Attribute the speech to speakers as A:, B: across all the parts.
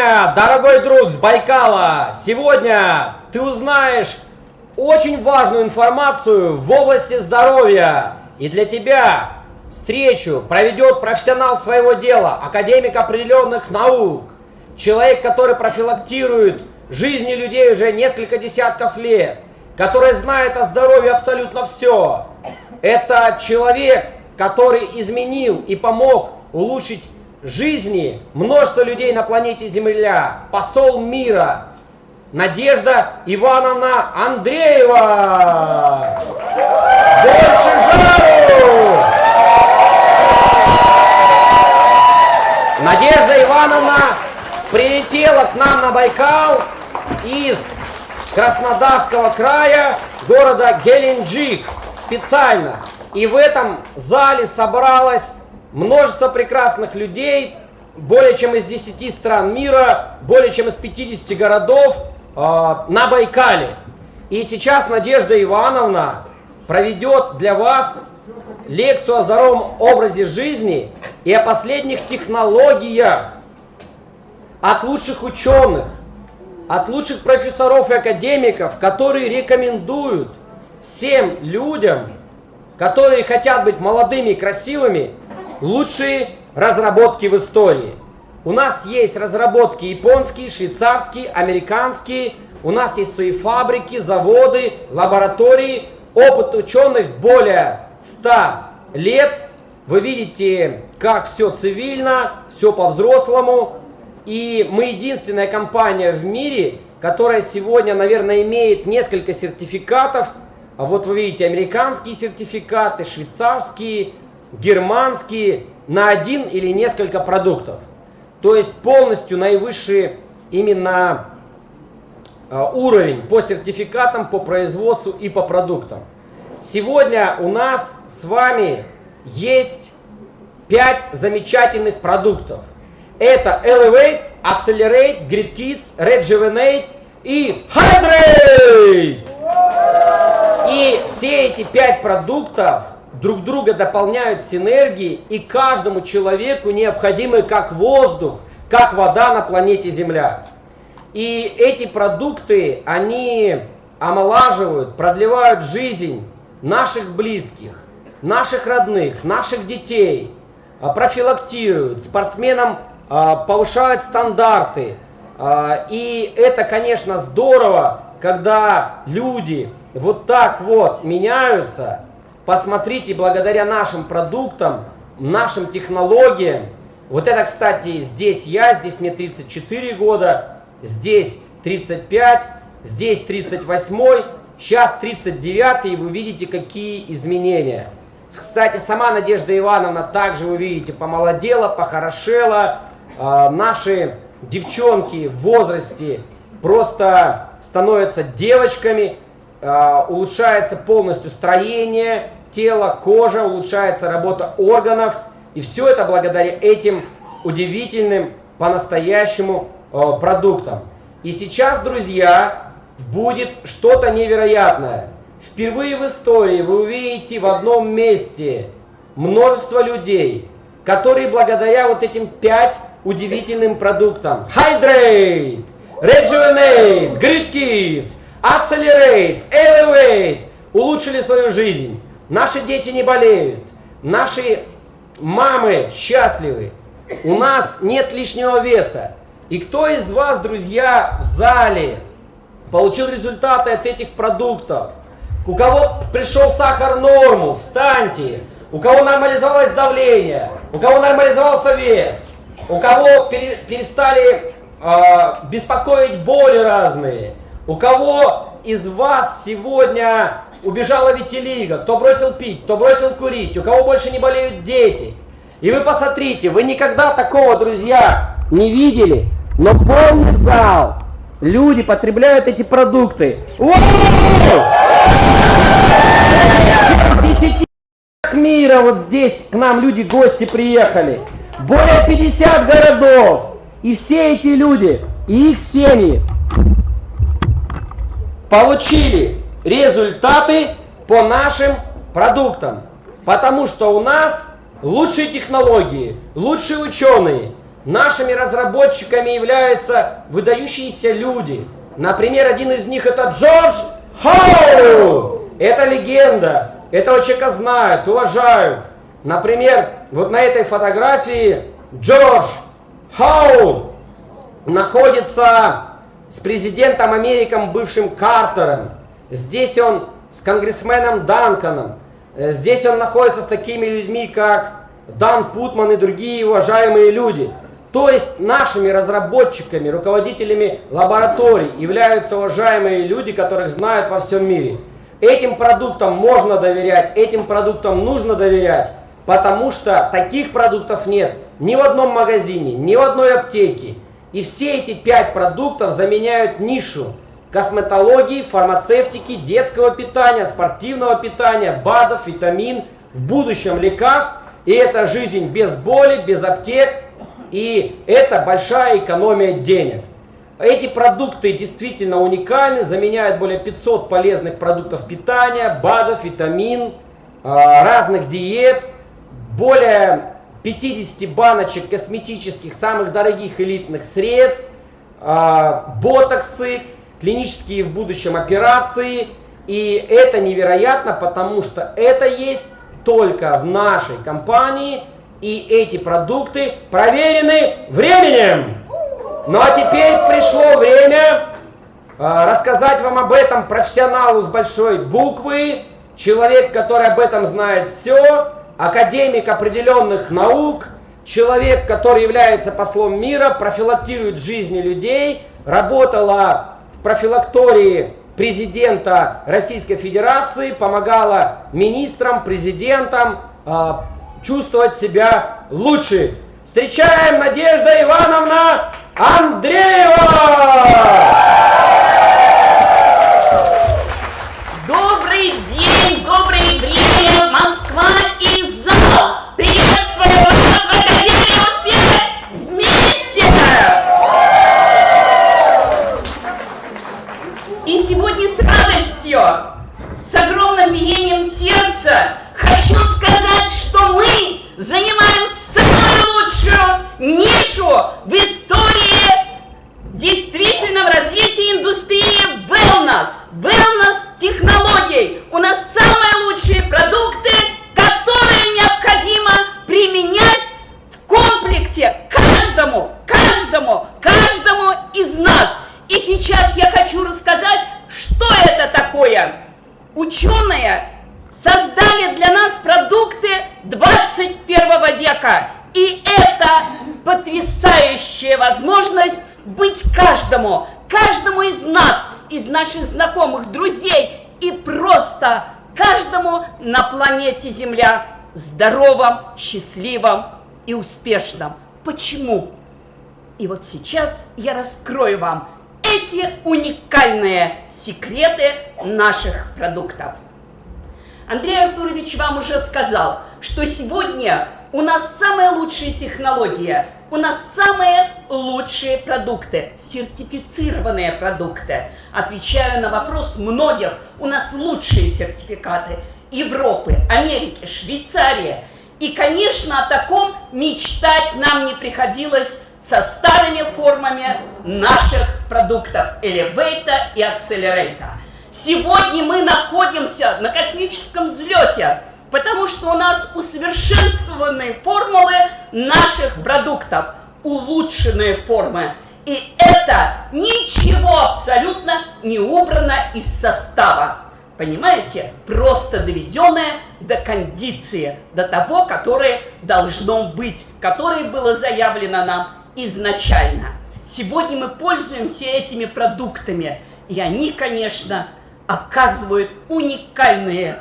A: Сегодня, дорогой друг с Байкала, сегодня ты узнаешь очень важную информацию в области здоровья. И для тебя встречу проведет профессионал своего дела, академик определенных наук, человек, который профилактирует жизни людей уже несколько десятков лет, который знает о здоровье абсолютно все. Это человек, который изменил и помог улучшить жизни множество людей на планете Земля, посол мира, Надежда Ивановна Андреева. Больше жару! Надежда Ивановна прилетела к нам на Байкал из Краснодарского края, города Геленджик, специально. И в этом зале собралось множество прекрасных людей, более чем из 10 стран мира, более чем из 50 городов э, на Байкале. И сейчас Надежда Ивановна проведет для вас лекцию о здоровом образе жизни и о последних технологиях от лучших ученых, от лучших профессоров и академиков, которые рекомендуют всем людям, которые хотят быть молодыми и красивыми, лучшие разработки в истории. У нас есть разработки японские, швейцарские, американские. У нас есть свои фабрики, заводы, лаборатории. Опыт ученых более 100 лет. Вы видите, как все цивильно, все по-взрослому. И мы единственная компания в мире, которая сегодня, наверное, имеет несколько сертификатов. А вот вы видите американские сертификаты, швейцарские, германские на один или несколько продуктов. То есть полностью наивысший именно а, уровень по сертификатам, по производству и по продуктам. Сегодня у нас с вами есть 5 замечательных продуктов. Это Elevate, Accelerate, Grid Kids, Rejuvenate и Hydrate! И все эти 5 продуктов друг друга дополняют синергии, и каждому человеку необходимы как воздух, как вода на планете Земля. И эти продукты, они омолаживают, продлевают жизнь наших близких, наших родных, наших детей, а, профилактируют, спортсменам а, повышают стандарты. А, и это, конечно, здорово, когда люди вот так вот меняются, Посмотрите, благодаря нашим продуктам, нашим технологиям, вот это, кстати, здесь я, здесь мне 34 года, здесь 35, здесь 38, сейчас 39, и вы видите, какие изменения. Кстати, сама Надежда Ивановна также, вы видите, помолодела, похорошела. А, наши девчонки в возрасте просто становятся девочками, а, улучшается полностью строение, тело, кожа, улучшается работа органов. И все это благодаря этим удивительным, по-настоящему э, продуктам. И сейчас, друзья, будет что-то невероятное. Впервые в истории вы увидите в одном месте множество людей, которые благодаря вот этим пять удивительным продуктам Hydrate, Rejuvenate, Grid Kids, Accelerate, Elevate улучшили свою жизнь. Наши дети не болеют. Наши мамы счастливы. У нас нет лишнего веса. И кто из вас, друзья, в зале получил результаты от этих продуктов? У кого пришел сахар норму, встаньте. У кого нормализовалось давление, у кого нормализовался вес, у кого пере, перестали э, беспокоить боли разные, у кого из вас сегодня убежала Витилига, кто бросил пить, кто бросил курить, у кого больше не болеют дети. И вы посмотрите, вы никогда такого, друзья, не видели, но полный зал, люди потребляют эти продукты. Десяти мира вот здесь к нам люди, гости приехали. Более 50 городов. И все эти люди и их семьи получили результаты по нашим продуктам. Потому что у нас лучшие технологии, лучшие ученые, Нашими разработчиками являются выдающиеся люди. Например, один из них это Джордж Хоу. Это легенда. Этого человека знают, уважают. Например, вот на этой фотографии Джордж Хоу находится с президентом Америком бывшим Картером. Здесь он с конгрессменом Данканом. Э, здесь он находится с такими людьми, как Дан Путман и другие уважаемые люди. То есть нашими разработчиками, руководителями лабораторий являются уважаемые люди, которых знают во всем мире. Этим продуктам можно доверять, этим продуктам нужно доверять, потому что таких продуктов нет ни в одном магазине, ни в одной аптеке. И все эти пять продуктов заменяют нишу косметологии, фармацевтики, детского питания, спортивного питания, БАДов, витамин, в будущем лекарств. И это жизнь без боли, без аптек, и это большая экономия денег. Эти продукты действительно уникальны, заменяют более 500 полезных продуктов питания, БАДов, витамин, а, разных диет, более 50 баночек косметических, самых дорогих элитных средств, а, ботоксы, клинические в будущем операции. И это невероятно, потому что это есть только в нашей компании – и эти продукты проверены временем. Ну а теперь пришло время э, рассказать вам об этом профессионалу с большой буквы, человек, который об этом знает все, академик определенных наук, человек, который является послом мира, профилактирует жизни людей, работала профилактории президента Российской Федерации, помогала министрам, президентам, э, чувствовать себя лучше. Встречаем Надежда Ивановна Андреева!
B: Индустрии wellness, wellness технологий. У нас самые лучшие продукты, которые необходимо применять в комплексе каждому, каждому, каждому из нас. И сейчас я хочу рассказать, что это такое. Ученые создали для нас продукты 21 века. И это потрясающая возможность быть каждому, каждому из нас, из наших знакомых, друзей и просто каждому на планете Земля здоровым, счастливым и успешным. Почему? И вот сейчас я раскрою вам эти уникальные секреты наших продуктов. Андрей Артурович вам уже сказал, что сегодня у нас самая лучшая технология, у нас самые лучшие продукты, сертифицированные продукты. Отвечаю на вопрос многих, у нас лучшие сертификаты Европы, Америки, Швейцарии. И, конечно, о таком мечтать нам не приходилось со старыми формами наших продуктов Elevator и Accelerator. Сегодня мы находимся на космическом взлете, потому что у нас усовершенствованные формулы наших продуктов, улучшенные формы. И это ничего абсолютно не убрано из состава. Понимаете? Просто доведенное до кондиции, до того, которое должно быть, которое было заявлено нам изначально. Сегодня мы пользуемся этими продуктами, и они, конечно, оказывают уникальные,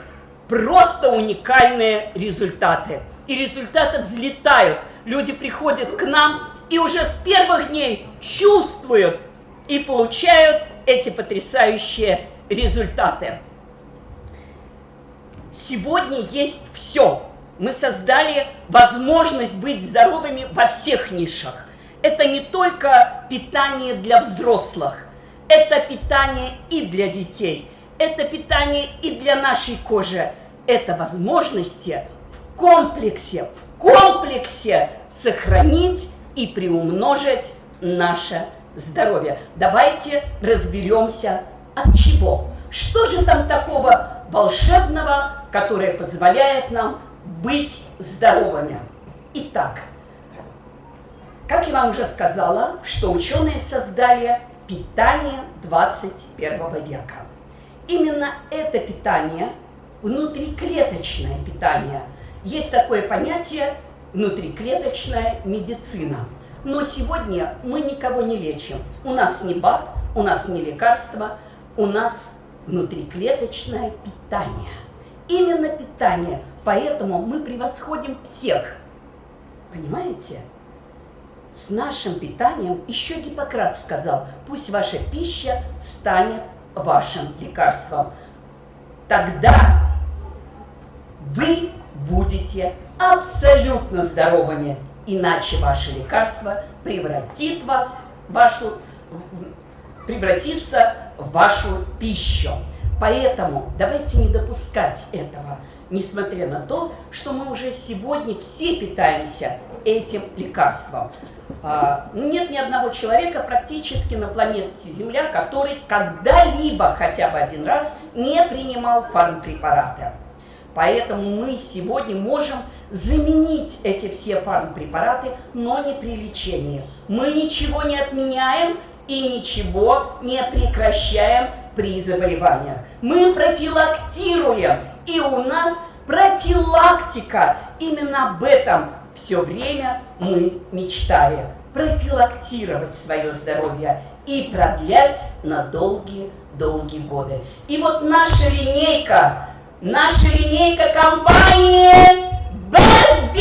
B: просто уникальные результаты. И результаты взлетают. Люди приходят к нам и уже с первых дней чувствуют и получают эти потрясающие результаты. Сегодня есть все. Мы создали возможность быть здоровыми во всех нишах. Это не только питание для взрослых, это питание и для детей – это питание и для нашей кожи. Это возможности в комплексе, в комплексе сохранить и приумножить наше здоровье. Давайте разберемся от чего. Что же там такого волшебного, которое позволяет нам быть здоровыми? Итак, как я вам уже сказала, что ученые создали питание 21 века. Именно это питание, внутриклеточное питание, есть такое понятие внутриклеточная медицина. Но сегодня мы никого не лечим. У нас не БАД, у нас не лекарства, у нас внутриклеточное питание. Именно питание. Поэтому мы превосходим всех. Понимаете? С нашим питанием еще Гиппократ сказал, пусть ваша пища станет вашим лекарством. Тогда вы будете абсолютно здоровыми, иначе ваше лекарство превратит вас, вашу, превратится в вашу пищу. Поэтому давайте не допускать этого, несмотря на то, что мы уже сегодня все питаемся этим лекарством. А, ну, нет ни одного человека практически на планете Земля, который когда-либо хотя бы один раз не принимал фармпрепараты. Поэтому мы сегодня можем заменить эти все фармпрепараты, но не при лечении. Мы ничего не отменяем и ничего не прекращаем при заболеваниях. Мы профилактируем, и у нас профилактика. Именно об этом все время мы мечтали. Профилактировать свое здоровье и продлять на долгие-долгие годы. И вот наша линейка наша линейка компании Baby.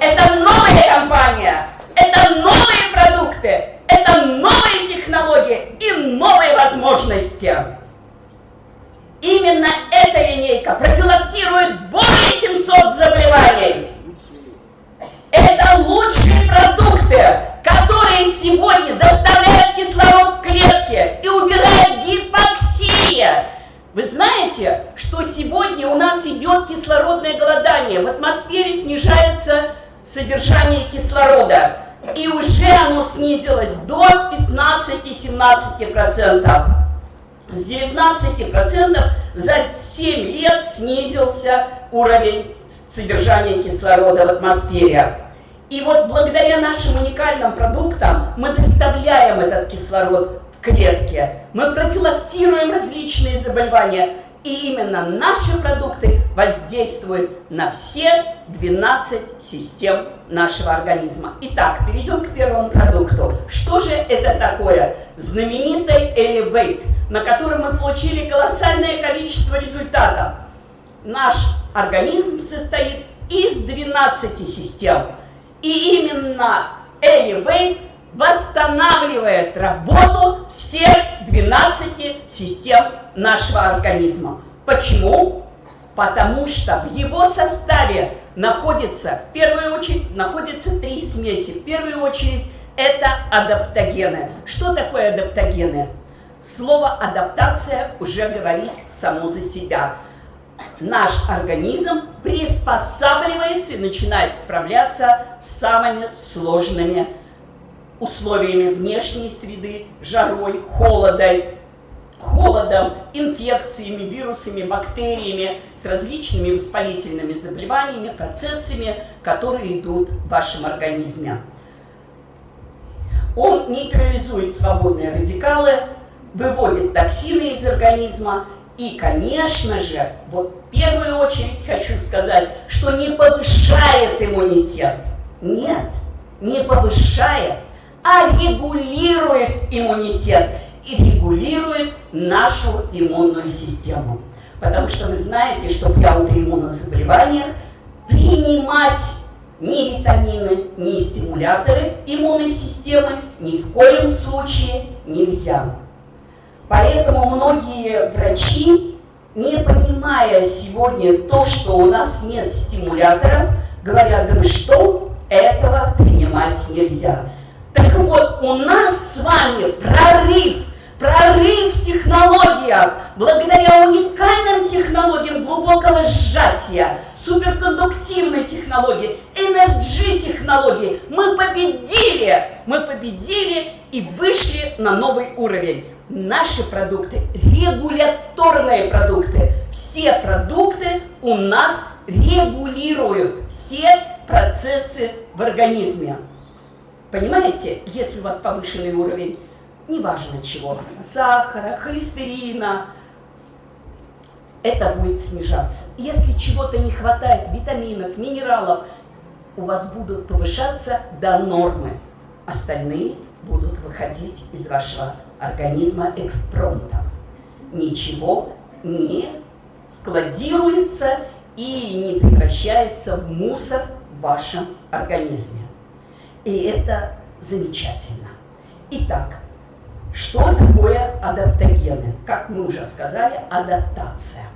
B: Это новая компания, это новые продукты, это новые технологии и новые возможности. Именно эта линейка профилактирует более 700 заболеваний. Это лучшие продукты, которые сегодня доставляют кислород в клетки и убирают гипоксия. Вы знаете, что сегодня у нас идет кислородное голодание, в атмосфере снижается содержание кислорода, и уже оно снизилось до 15-17%. С 19% за 7 лет снизился уровень содержания кислорода в атмосфере. И вот благодаря нашим уникальным продуктам мы доставляем этот кислород в клетки, мы профилактируем различные заболевания, и именно наши продукты воздействуют на все 12 систем нашего организма. Итак, перейдем к первому продукту. Что же это такое? Знаменитый Elevate, на котором мы получили колоссальное количество результатов. Наш организм состоит из 12 систем. И именно Elevate восстанавливает работу всех 12 систем нашего организма. Почему? Потому что в его составе находится, в первую очередь, находятся три смеси. В первую очередь, это адаптогены. Что такое адаптогены? Слово адаптация уже говорит само за себя наш организм приспосабливается и начинает справляться с самыми сложными условиями внешней среды, жарой, холодом, холодом, инфекциями, вирусами, бактериями, с различными воспалительными заболеваниями, процессами, которые идут в вашем организме. Он нейтрализует свободные радикалы, выводит токсины из организма и, конечно же, вот в первую очередь хочу сказать, что не повышает иммунитет. Нет, не повышает, а регулирует иммунитет и регулирует нашу иммунную систему. Потому что вы знаете, что при аутоиммунных заболеваниях принимать ни витамины, ни стимуляторы иммунной системы ни в коем случае нельзя. Поэтому многие врачи, не понимая сегодня то, что у нас нет стимуляторов, говорят, да вы что, этого принимать нельзя. Так вот, у нас с вами прорыв, прорыв в технологиях, благодаря уникальным технологиям глубокого сжатия, суперкондуктивной технологии, энерджи-технологии. Мы победили! Мы победили и вышли на новый уровень. Наши продукты – регуляторные продукты. Все продукты у нас регулируют все процессы в организме. Понимаете, если у вас повышенный уровень, неважно чего, сахара, холестерина, это будет снижаться. Если чего-то не хватает, витаминов, минералов, у вас будут повышаться до нормы. Остальные будут выходить из вашего организма экспромтом. Ничего не складируется и не превращается в мусор в вашем организме. И это замечательно. Итак, что такое адаптогены? Как мы уже сказали, адаптация.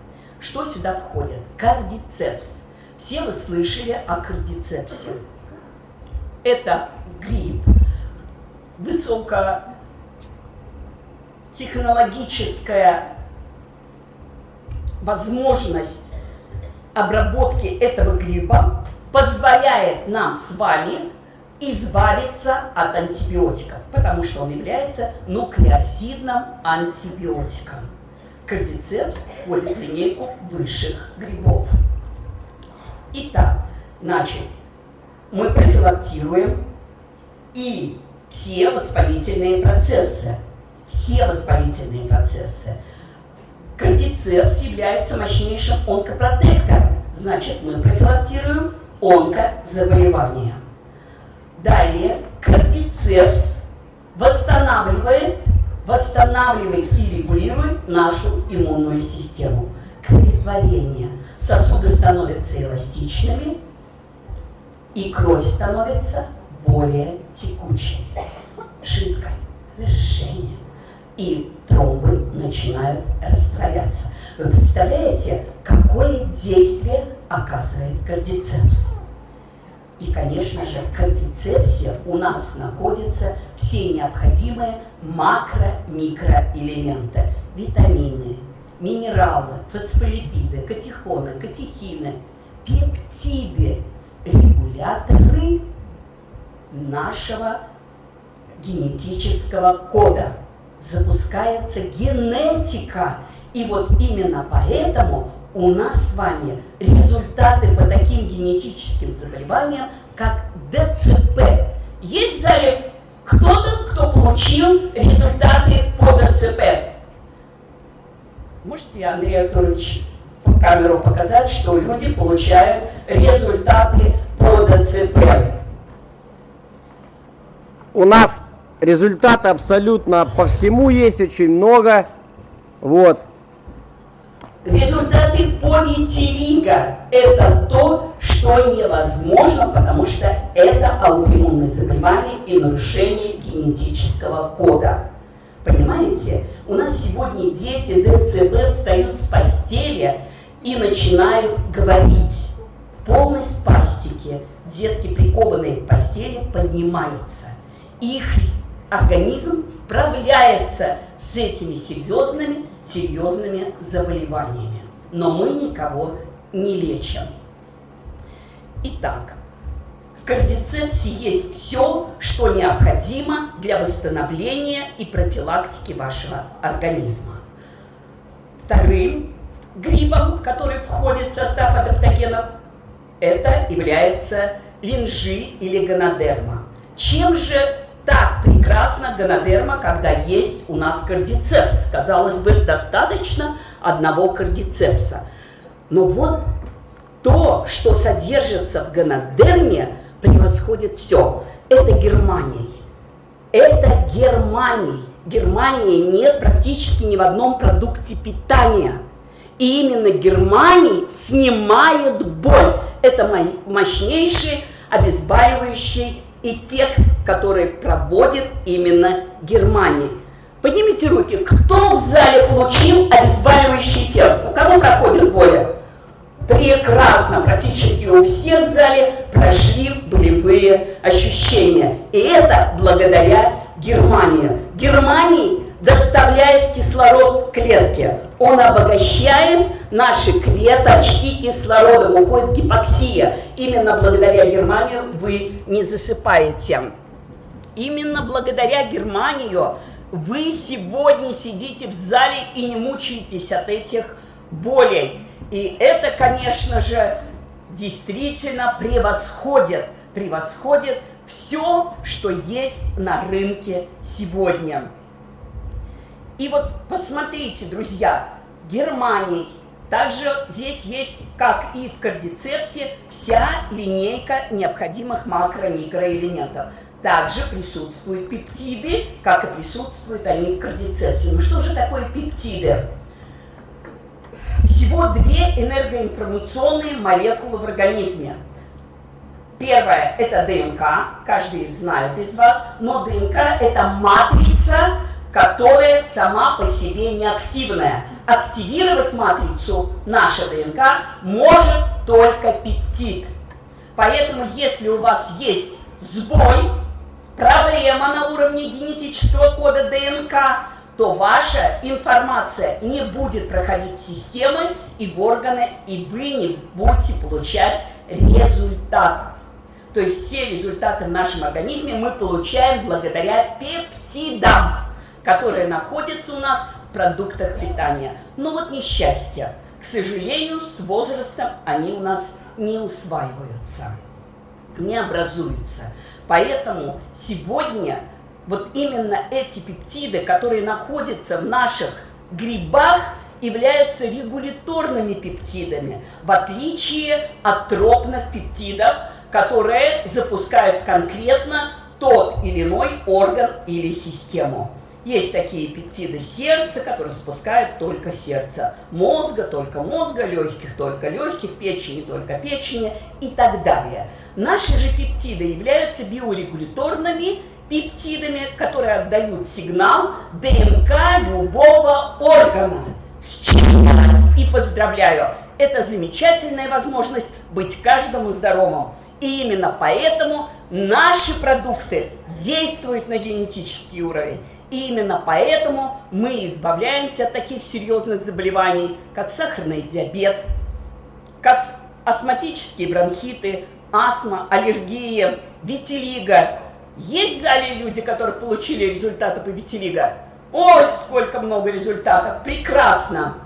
B: Что сюда входит? Кардицепс. Все вы слышали о кардицепсе. Это грипп, высокотехнологическая возможность обработки этого гриба позволяет нам с вами избавиться от антибиотиков, потому что он является нуклеозидным антибиотиком. Кардицепс входит в линейку высших грибов. Итак, значит, мы профилактируем и все воспалительные процессы. Все воспалительные процессы. Кардицепс является мощнейшим онкопротектором. Значит, мы профилактируем онкозаболевания. Далее кардицепс восстанавливает, восстанавливает и регулирует нашу иммунную систему. Кроветворение. Сосуды становятся эластичными, и кровь становится более текучей, жидкой, разжижение. И тромбы начинают растворяться. Вы представляете, какое действие оказывает кардицепс? И, конечно же, кардицепсе у нас находятся все необходимые макро-микроэлементы. Витамины, минералы, фосфолипиды, катехоны, катехины, пептиды, регуляторы нашего генетического кода. Запускается генетика. И вот именно поэтому у нас с вами результаты по таким генетическим заболеваниям, как ДЦП. Есть в зале кто-то, кто получил результаты по ДЦП? Можете, Андрей Артурович, по камеру показать, что люди получают результаты по ДЦП?
A: У нас результаты абсолютно по всему есть очень много. Вот.
B: Результаты повитилиго – это то, что невозможно, потому что это аутоиммунное заболевание и нарушение генетического кода. Понимаете? У нас сегодня дети ДЦП встают с постели и начинают говорить. В полной спастике детки, прикованные к постели, поднимаются. Их организм справляется с этими серьезными серьезными заболеваниями. Но мы никого не лечим. Итак, в кардицепсе есть все, что необходимо для восстановления и профилактики вашего организма. Вторым грибом, который входит в состав адаптогенов, это является линжи или гонодерма. Чем же так прекрасно гонодерма, когда есть у нас кардицепс. Казалось бы, достаточно одного кардицепса. Но вот то, что содержится в гонодерме, превосходит все. Это Германия. Это Германия. Германии нет практически ни в одном продукте питания. И именно Германия снимает боль. Это мощнейший обезболивающий эффект, который проводит именно Германия. Поднимите руки, кто в зале получил обезболивающий эффект? У кого проходит боль? Прекрасно, практически у всех в зале прошли болевые ощущения. И это благодаря Германии. Германии доставляет кислород в клетке. Он обогащает наши клеточки кислородом, уходит гипоксия. Именно благодаря Германии вы не засыпаете. Именно благодаря Германию вы сегодня сидите в зале и не мучаетесь от этих болей. И это, конечно же, действительно превосходит, превосходит все, что есть на рынке сегодня. И вот посмотрите, друзья, Германий, также здесь есть, как и в кардицепсе, вся линейка необходимых макро-микроэлементов. Также присутствуют пептиды, как и присутствуют они в кардицепсе. Ну что же такое пептиды? Всего две энергоинформационные молекулы в организме. Первая – это ДНК, каждый знает из вас, но ДНК – это матрица, которая сама по себе неактивная. Активировать матрицу наша ДНК может только пептид. Поэтому, если у вас есть сбой, проблема на уровне генетического кода ДНК, то ваша информация не будет проходить системы и в органы, и вы не будете получать результатов. То есть все результаты в нашем организме мы получаем благодаря пептидам которые находятся у нас в продуктах питания. Но вот несчастье. К сожалению, с возрастом они у нас не усваиваются, не образуются. Поэтому сегодня вот именно эти пептиды, которые находятся в наших грибах, являются регуляторными пептидами, в отличие от тропных пептидов, которые запускают конкретно тот или иной орган или систему. Есть такие пептиды сердца, которые спускают только сердце, мозга только мозга, легких только легких, печени только печени и так далее. Наши же пептиды являются биорегуляторными пептидами, которые отдают сигнал ДНК любого органа. С чем вас и поздравляю! Это замечательная возможность быть каждому здоровым. И именно поэтому наши продукты действуют на генетический уровень. И именно поэтому мы избавляемся от таких серьезных заболеваний, как сахарный диабет, как астматические бронхиты, астма, аллергия, витилиго. Есть в зале люди, которые получили результаты по витилиго? Ой, сколько много результатов! Прекрасно!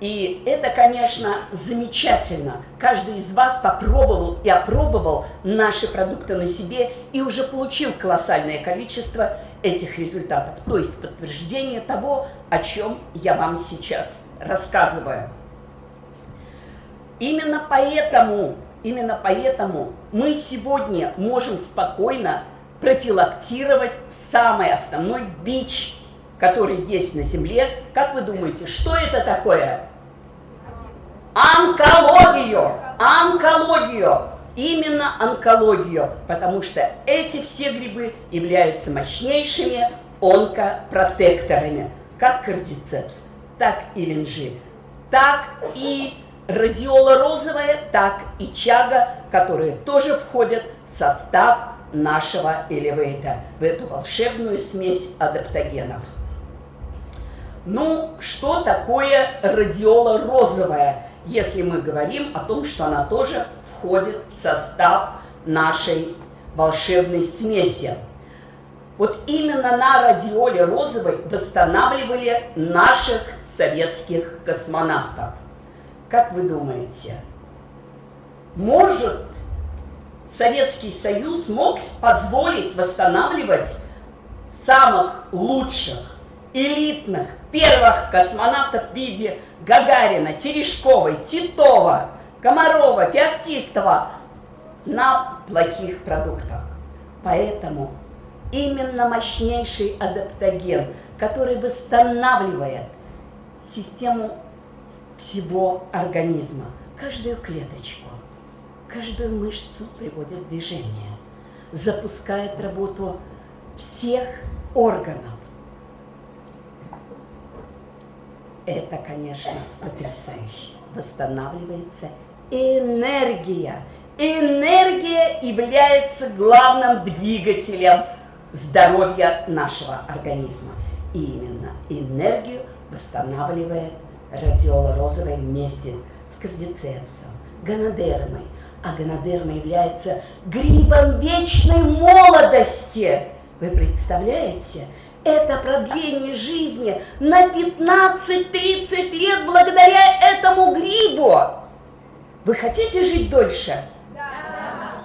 B: И это, конечно, замечательно. Каждый из вас попробовал и опробовал наши продукты на себе и уже получил колоссальное количество этих результатов. То есть подтверждение того, о чем я вам сейчас рассказываю. Именно поэтому, именно поэтому мы сегодня можем спокойно профилактировать самый основной бич, который есть на Земле. Как вы думаете, что это такое? онкологию, онкологию, именно онкологию, потому что эти все грибы являются мощнейшими онкопротекторами, как кардицепс, так и линжи, так и радиола розовая, так и чага, которые тоже входят в состав нашего элевейта, в эту волшебную смесь адаптогенов. Ну, что такое радиола розовая? если мы говорим о том, что она тоже входит в состав нашей волшебной смеси. Вот именно на радиоле розовой восстанавливали наших советских космонавтов. Как вы думаете, может Советский Союз мог позволить восстанавливать самых лучших, элитных, первых космонавтов в виде Гагарина, Терешковой, Титова, Комарова, Феоктистова на плохих продуктах. Поэтому именно мощнейший адаптоген, который восстанавливает систему всего организма, каждую клеточку, каждую мышцу приводит в движение, запускает работу всех органов, Это, конечно, потрясающе. Восстанавливается энергия. Энергия является главным двигателем здоровья нашего организма. И именно энергию восстанавливает радиола розовая вместе с кардицепсом, гонодермой. А гонодерма является грибом вечной молодости. Вы представляете? Это продление жизни на 15-30 лет благодаря этому грибу. Вы хотите жить дольше? Да.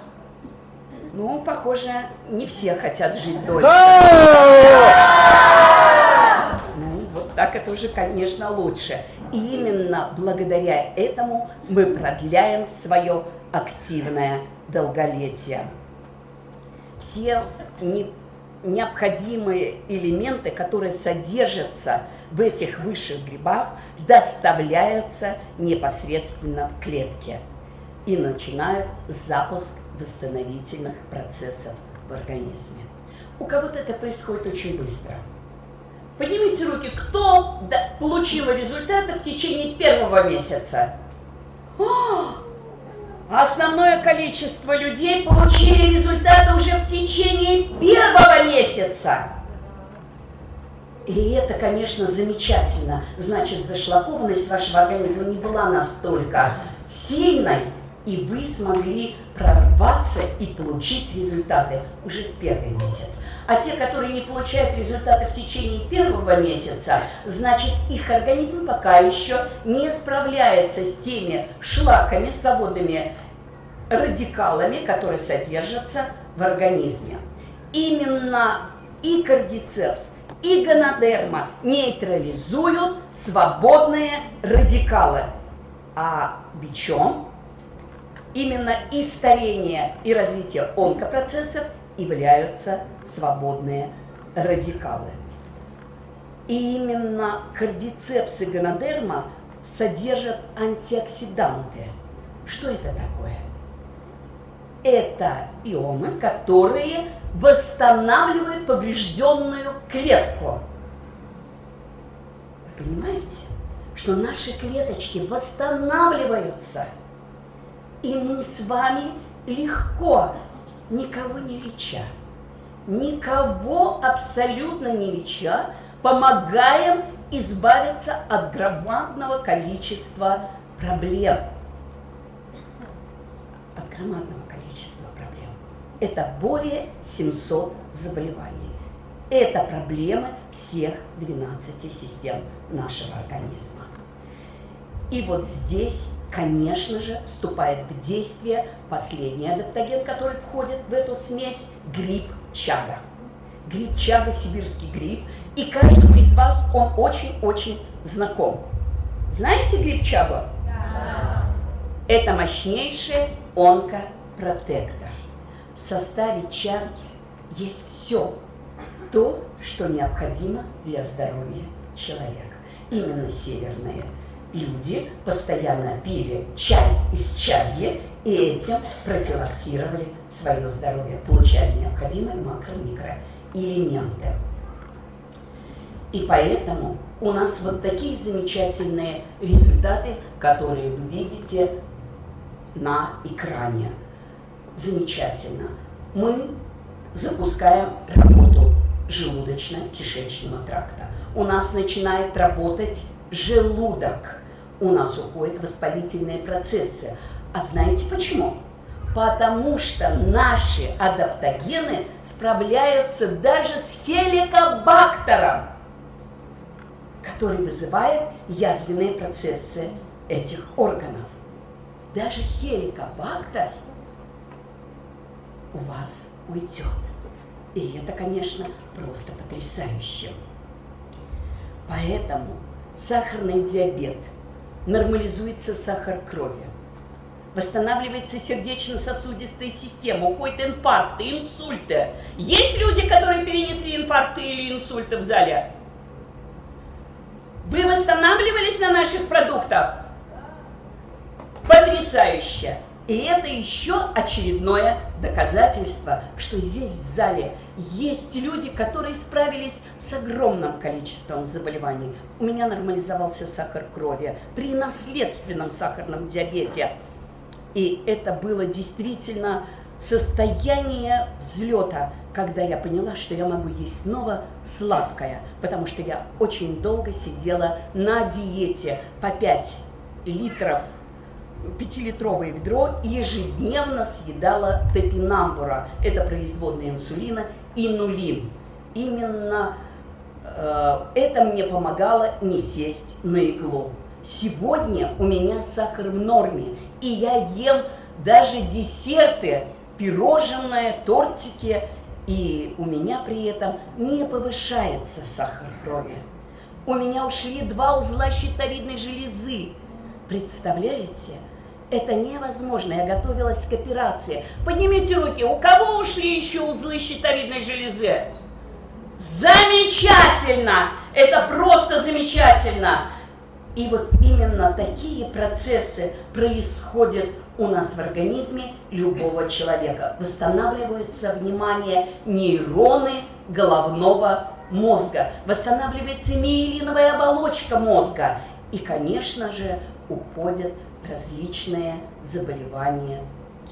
B: Ну, похоже, не все хотят жить дольше. Да! Ну, вот так это уже, конечно, лучше. И именно благодаря этому мы продляем свое активное долголетие. Все не необходимые элементы, которые содержатся в этих высших грибах, доставляются непосредственно в клетке и начинают запуск восстановительных процессов в организме. У кого-то это происходит очень быстро. Поднимите руки, кто получил результаты в течение первого месяца? Основное количество людей получили результаты уже в течение первого месяца. И это, конечно, замечательно. Значит, зашлакованность вашего организма не была настолько сильной, и вы смогли прорваться и получить результаты уже в первый месяц. А те, которые не получают результаты в течение первого месяца, значит, их организм пока еще не справляется с теми шлаками, свободными радикалами, которые содержатся в организме. Именно и кардицепс, и гонодерма нейтрализуют свободные радикалы. А бичом именно и старение, и развитие онкопроцессов являются свободные радикалы. И именно кардицепс и гонодерма содержат антиоксиданты. Что это такое? Это ионы, которые восстанавливают поврежденную клетку. Вы понимаете, что наши клеточки восстанавливаются, и мы с вами легко, никого не леча, никого абсолютно не леча, помогаем избавиться от громадного количества проблем. От громадного это более 700 заболеваний. Это проблемы всех 12 систем нашего организма. И вот здесь, конечно же, вступает в действие последний адаптоген, который входит в эту смесь, гриб чага. Гриб чага, сибирский гриб, и каждому из вас он очень-очень знаком. Знаете гриб чагу? Да. Это мощнейший онкопротектор. В составе чарки есть все то, что необходимо для здоровья человека. Именно северные люди постоянно пили чай из чаги и этим профилактировали свое здоровье, получали необходимые макро-микроэлементы. И поэтому у нас вот такие замечательные результаты, которые вы видите на экране замечательно. Мы запускаем работу желудочно-кишечного тракта. У нас начинает работать желудок. У нас уходят воспалительные процессы. А знаете почему? Потому что наши адаптогены справляются даже с хеликобактером, который вызывает язвенные процессы этих органов. Даже хеликобактер – у вас уйдет. И это, конечно, просто потрясающе. Поэтому сахарный диабет, нормализуется сахар крови, восстанавливается сердечно-сосудистая система, уходят инфаркты, инсульты. Есть люди, которые перенесли инфаркты или инсульты в зале? Вы восстанавливались на наших продуктах? Потрясающе! И это еще очередное доказательство, что здесь в зале есть люди, которые справились с огромным количеством заболеваний. У меня нормализовался сахар крови при наследственном сахарном диабете. И это было действительно состояние взлета, когда я поняла, что я могу есть снова сладкое, потому что я очень долго сидела на диете по 5 литров, 5-литровое ведро ежедневно съедала топинамбура. Это производная инсулина и нулин. Именно э, это мне помогало не сесть на иглу. Сегодня у меня сахар в норме, и я ем даже десерты, пирожное, тортики, и у меня при этом не повышается сахар крови. У меня ушли два узла щитовидной железы. Представляете? Это невозможно. Я готовилась к операции. Поднимите руки. У кого ушли еще узлы щитовидной железы? Замечательно! Это просто замечательно! И вот именно такие процессы происходят у нас в организме любого человека. Восстанавливается внимание нейроны головного мозга, восстанавливается миелиновая оболочка мозга. И, конечно же, уходят различные заболевания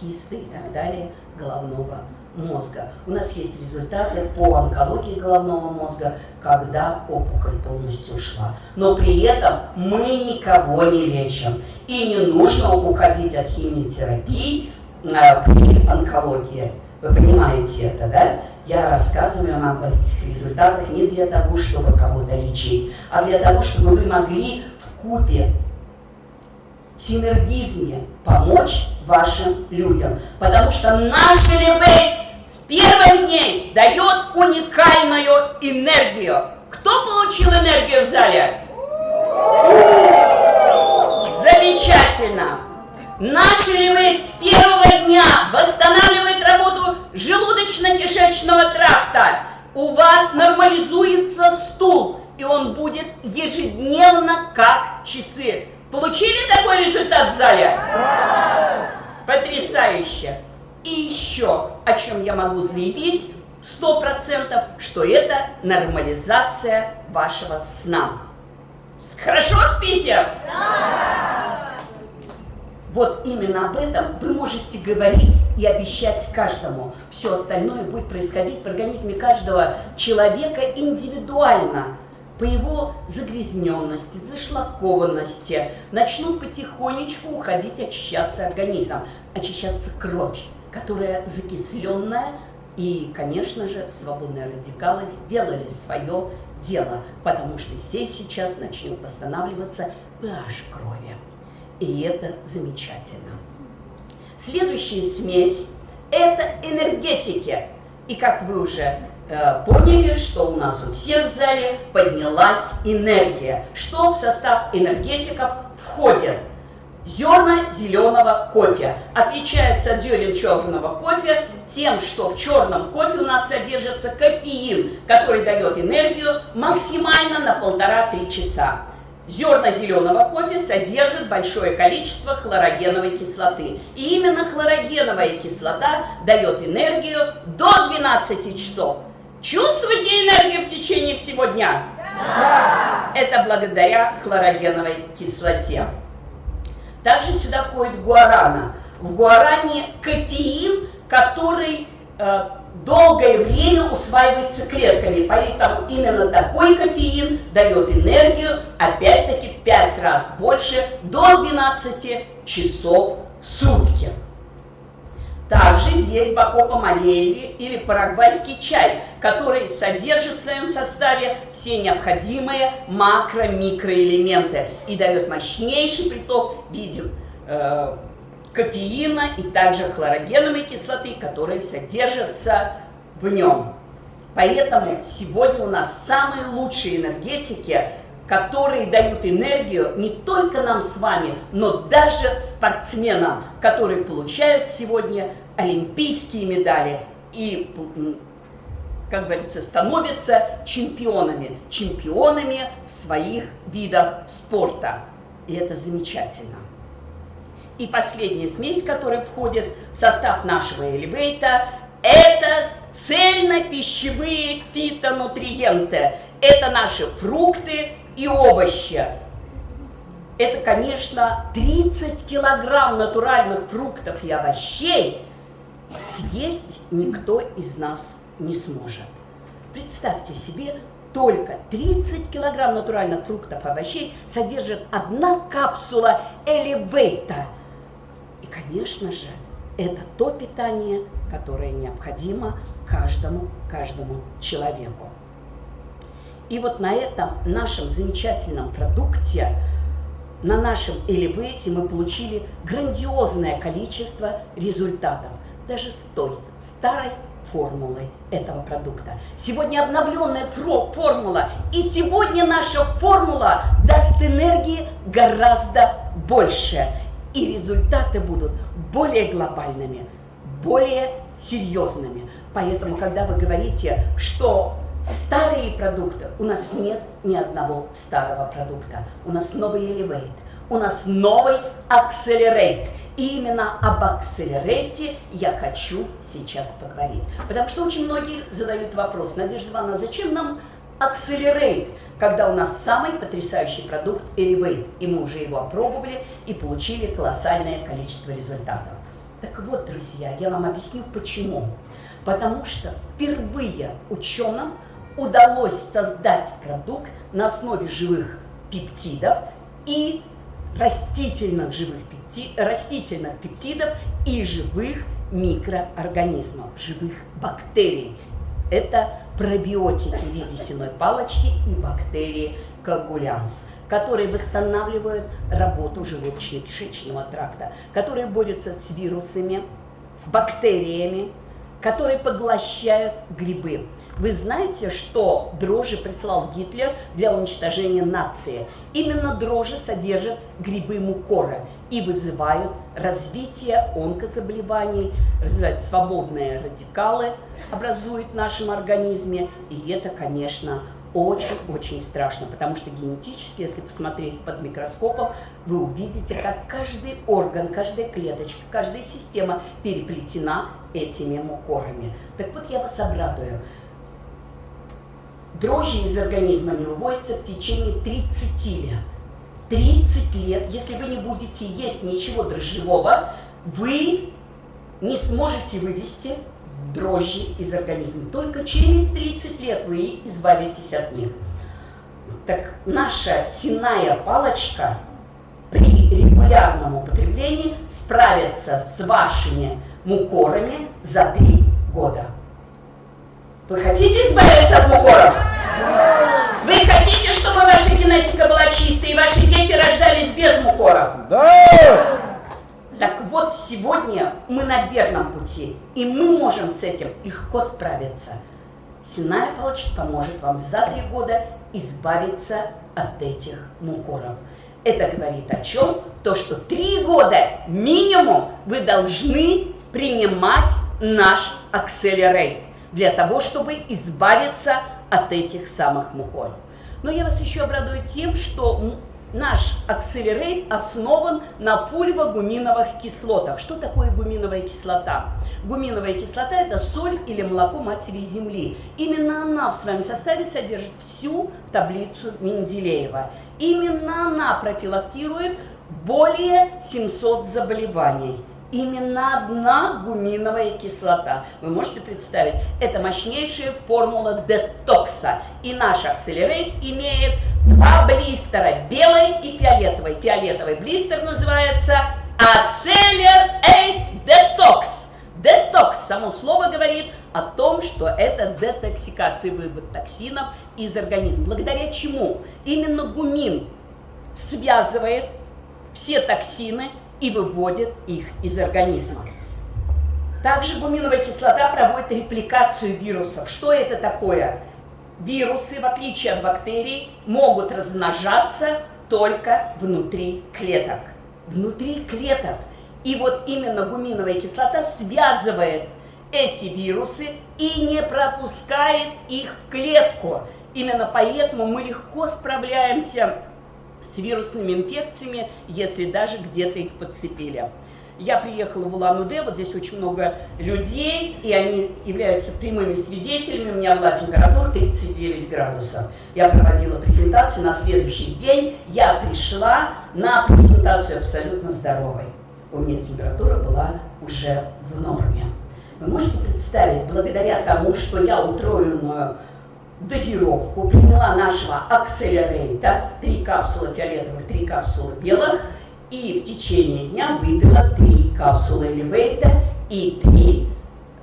B: кисты и так далее головного мозга. У нас есть результаты по онкологии головного мозга, когда опухоль полностью ушла. Но при этом мы никого не лечим. И не нужно уходить от химиотерапии э, при онкологии. Вы понимаете это, да? Я рассказываю вам об этих результатах не для того, чтобы кого-то лечить, а для того, чтобы вы могли в купе синергизме помочь вашим людям. Потому что наш элемент с первых дней дает уникальную энергию. Кто получил энергию в зале? Замечательно! Наш элемент с первого дня восстанавливает работу желудочно-кишечного тракта. У вас нормализуется стул, и он будет ежедневно как часы. Получили такой результат в зале? Потрясающе! И еще, о чем я могу заявить, сто процентов, что это нормализация вашего сна. Хорошо спите? Да! Вот именно об этом вы можете говорить и обещать каждому. Все остальное будет происходить в организме каждого человека индивидуально по его загрязненности, зашлакованности, начнут потихонечку уходить, очищаться организм, очищаться кровь которая закисленная, и, конечно же, свободные радикалы сделали свое дело, потому что здесь сейчас начнет восстанавливаться pH крови. И это замечательно. Следующая смесь – это энергетики. И как вы уже поняли, что у нас у всех в зале поднялась энергия. Что в состав энергетиков входит – Зерна зеленого кофе. Отличается от зерен черного кофе тем, что в черном кофе у нас содержится кофеин, который дает энергию максимально на полтора-три часа. Зерна зеленого кофе содержат большое количество хлорогеновой кислоты. И именно хлорогеновая кислота дает энергию до 12 часов. Чувствуете энергию в течение всего дня? Да! Это благодаря хлорогеновой кислоте. Также сюда входит гуарана. В гуаране кофеин, который э, долгое время усваивается клетками, поэтому именно такой кофеин дает энергию, опять-таки в 5 раз больше, до 12 часов в сутки. Также здесь бакопа малееви или парагвайский чай, который содержит в своем составе все необходимые макро-микроэлементы и дает мощнейший приток в виде э, кофеина и также хлорогеновой кислоты, которые содержатся в нем. Поэтому сегодня у нас самые лучшие энергетики которые дают энергию не только нам с вами, но даже спортсменам, которые получают сегодня олимпийские медали и, как говорится, становятся чемпионами, чемпионами в своих видах спорта. И это замечательно. И последняя смесь, которая входит в состав нашего элевейта, это цельно-пищевые фитонутриенты. Это наши фрукты и овощи. Это, конечно, 30 килограмм натуральных фруктов и овощей съесть никто из нас не сможет. Представьте себе, только 30 килограмм натуральных фруктов и овощей содержит одна капсула элевейта. И, конечно же, это то питание, которое необходимо каждому, каждому человеку. И вот на этом нашем замечательном продукте, на нашем элевейте мы получили грандиозное количество результатов. Даже с той старой формулой этого продукта. Сегодня обновленная формула, и сегодня наша формула даст энергии гораздо больше. И результаты будут более глобальными, более серьезными. Поэтому, когда вы говорите, что старые продукты, у нас нет ни одного старого продукта. У нас новый Elevate, у нас новый Accelerate. И именно об Accelerate я хочу сейчас поговорить. Потому что очень многие задают вопрос, Надежда Ивановна, зачем нам Accelerate, когда у нас самый потрясающий продукт Elevate, и мы уже его опробовали и получили колоссальное количество результатов. Так вот, друзья, я вам объясню почему. Потому что впервые ученым удалось создать продукт на основе живых пептидов и растительных живых пепти, растительных пептидов и живых микроорганизмов, живых бактерий. Это пробиотики в виде сеной палочки и бактерии коагулянс, которые восстанавливают работу желудочно-кишечного тракта, которые борются с вирусами, бактериями, которые поглощают грибы. Вы знаете, что дрожжи прислал Гитлер для уничтожения нации? Именно дрожжи содержат грибы мукора и вызывают развитие онкозаболеваний, развивают свободные радикалы, образуют в нашем организме. И это, конечно, очень-очень страшно, потому что генетически, если посмотреть под микроскопом, вы увидите, как каждый орган, каждая клеточка, каждая система переплетена этими мукорами. Так вот, я вас обрадую. Дрожжи из организма не выводятся в течение 30 лет. 30 лет, если вы не будете есть ничего дрожжевого, вы не сможете вывести дрожжи из организма. Только через 30 лет вы избавитесь от них. Так наша синая палочка при регулярном употреблении справится с вашими мукорами за 3 года. Вы хотите избавиться от мукоров? Вы хотите, чтобы ваша генетика была чистой и ваши дети рождались без мукоров?
A: Да!
B: Так вот, сегодня мы на верном пути, и мы можем с этим легко справиться. Синая палочка поможет вам за три года избавиться от этих мукоров. Это говорит о чем? То, что три года минимум вы должны принимать наш Accelerate для того, чтобы избавиться от этих самых муколов. Но я вас еще обрадую тем, что наш Accelerate основан на фульвогуминовых кислотах. Что такое гуминовая кислота? Гуминовая кислота – это соль или молоко матери Земли. Именно она в своем составе содержит всю таблицу Менделеева. Именно она профилактирует более 700 заболеваний – именно одна гуминовая кислота. Вы можете представить, это мощнейшая формула детокса. И наш Accelerate имеет два блистера, белый и фиолетовый. Фиолетовый блистер называется Accelerate Detox. Детокс, само слово говорит о том, что это детоксикация, вывод токсинов из организма. Благодаря чему? Именно гумин связывает все токсины и выводит их из организма. Также гуминовая кислота проводит репликацию вирусов. Что это такое? Вирусы, в отличие от бактерий, могут размножаться только внутри клеток. Внутри клеток. И вот именно гуминовая кислота связывает эти вирусы и не пропускает их в клетку. Именно поэтому мы легко справляемся с вирусными инфекциями, если даже где-то их подцепили. Я приехала в Улан-Удэ, вот здесь очень много людей, и они являются прямыми свидетелями. У меня была температура 39 градусов. Я проводила презентацию, на следующий день я пришла на презентацию абсолютно здоровой. У меня температура была уже в норме. Вы можете представить, благодаря тому, что я утроенную дозировку приняла нашего акселерейта, три капсулы фиолетовых, три капсулы белых, и в течение дня выпила три капсулы элевейта и три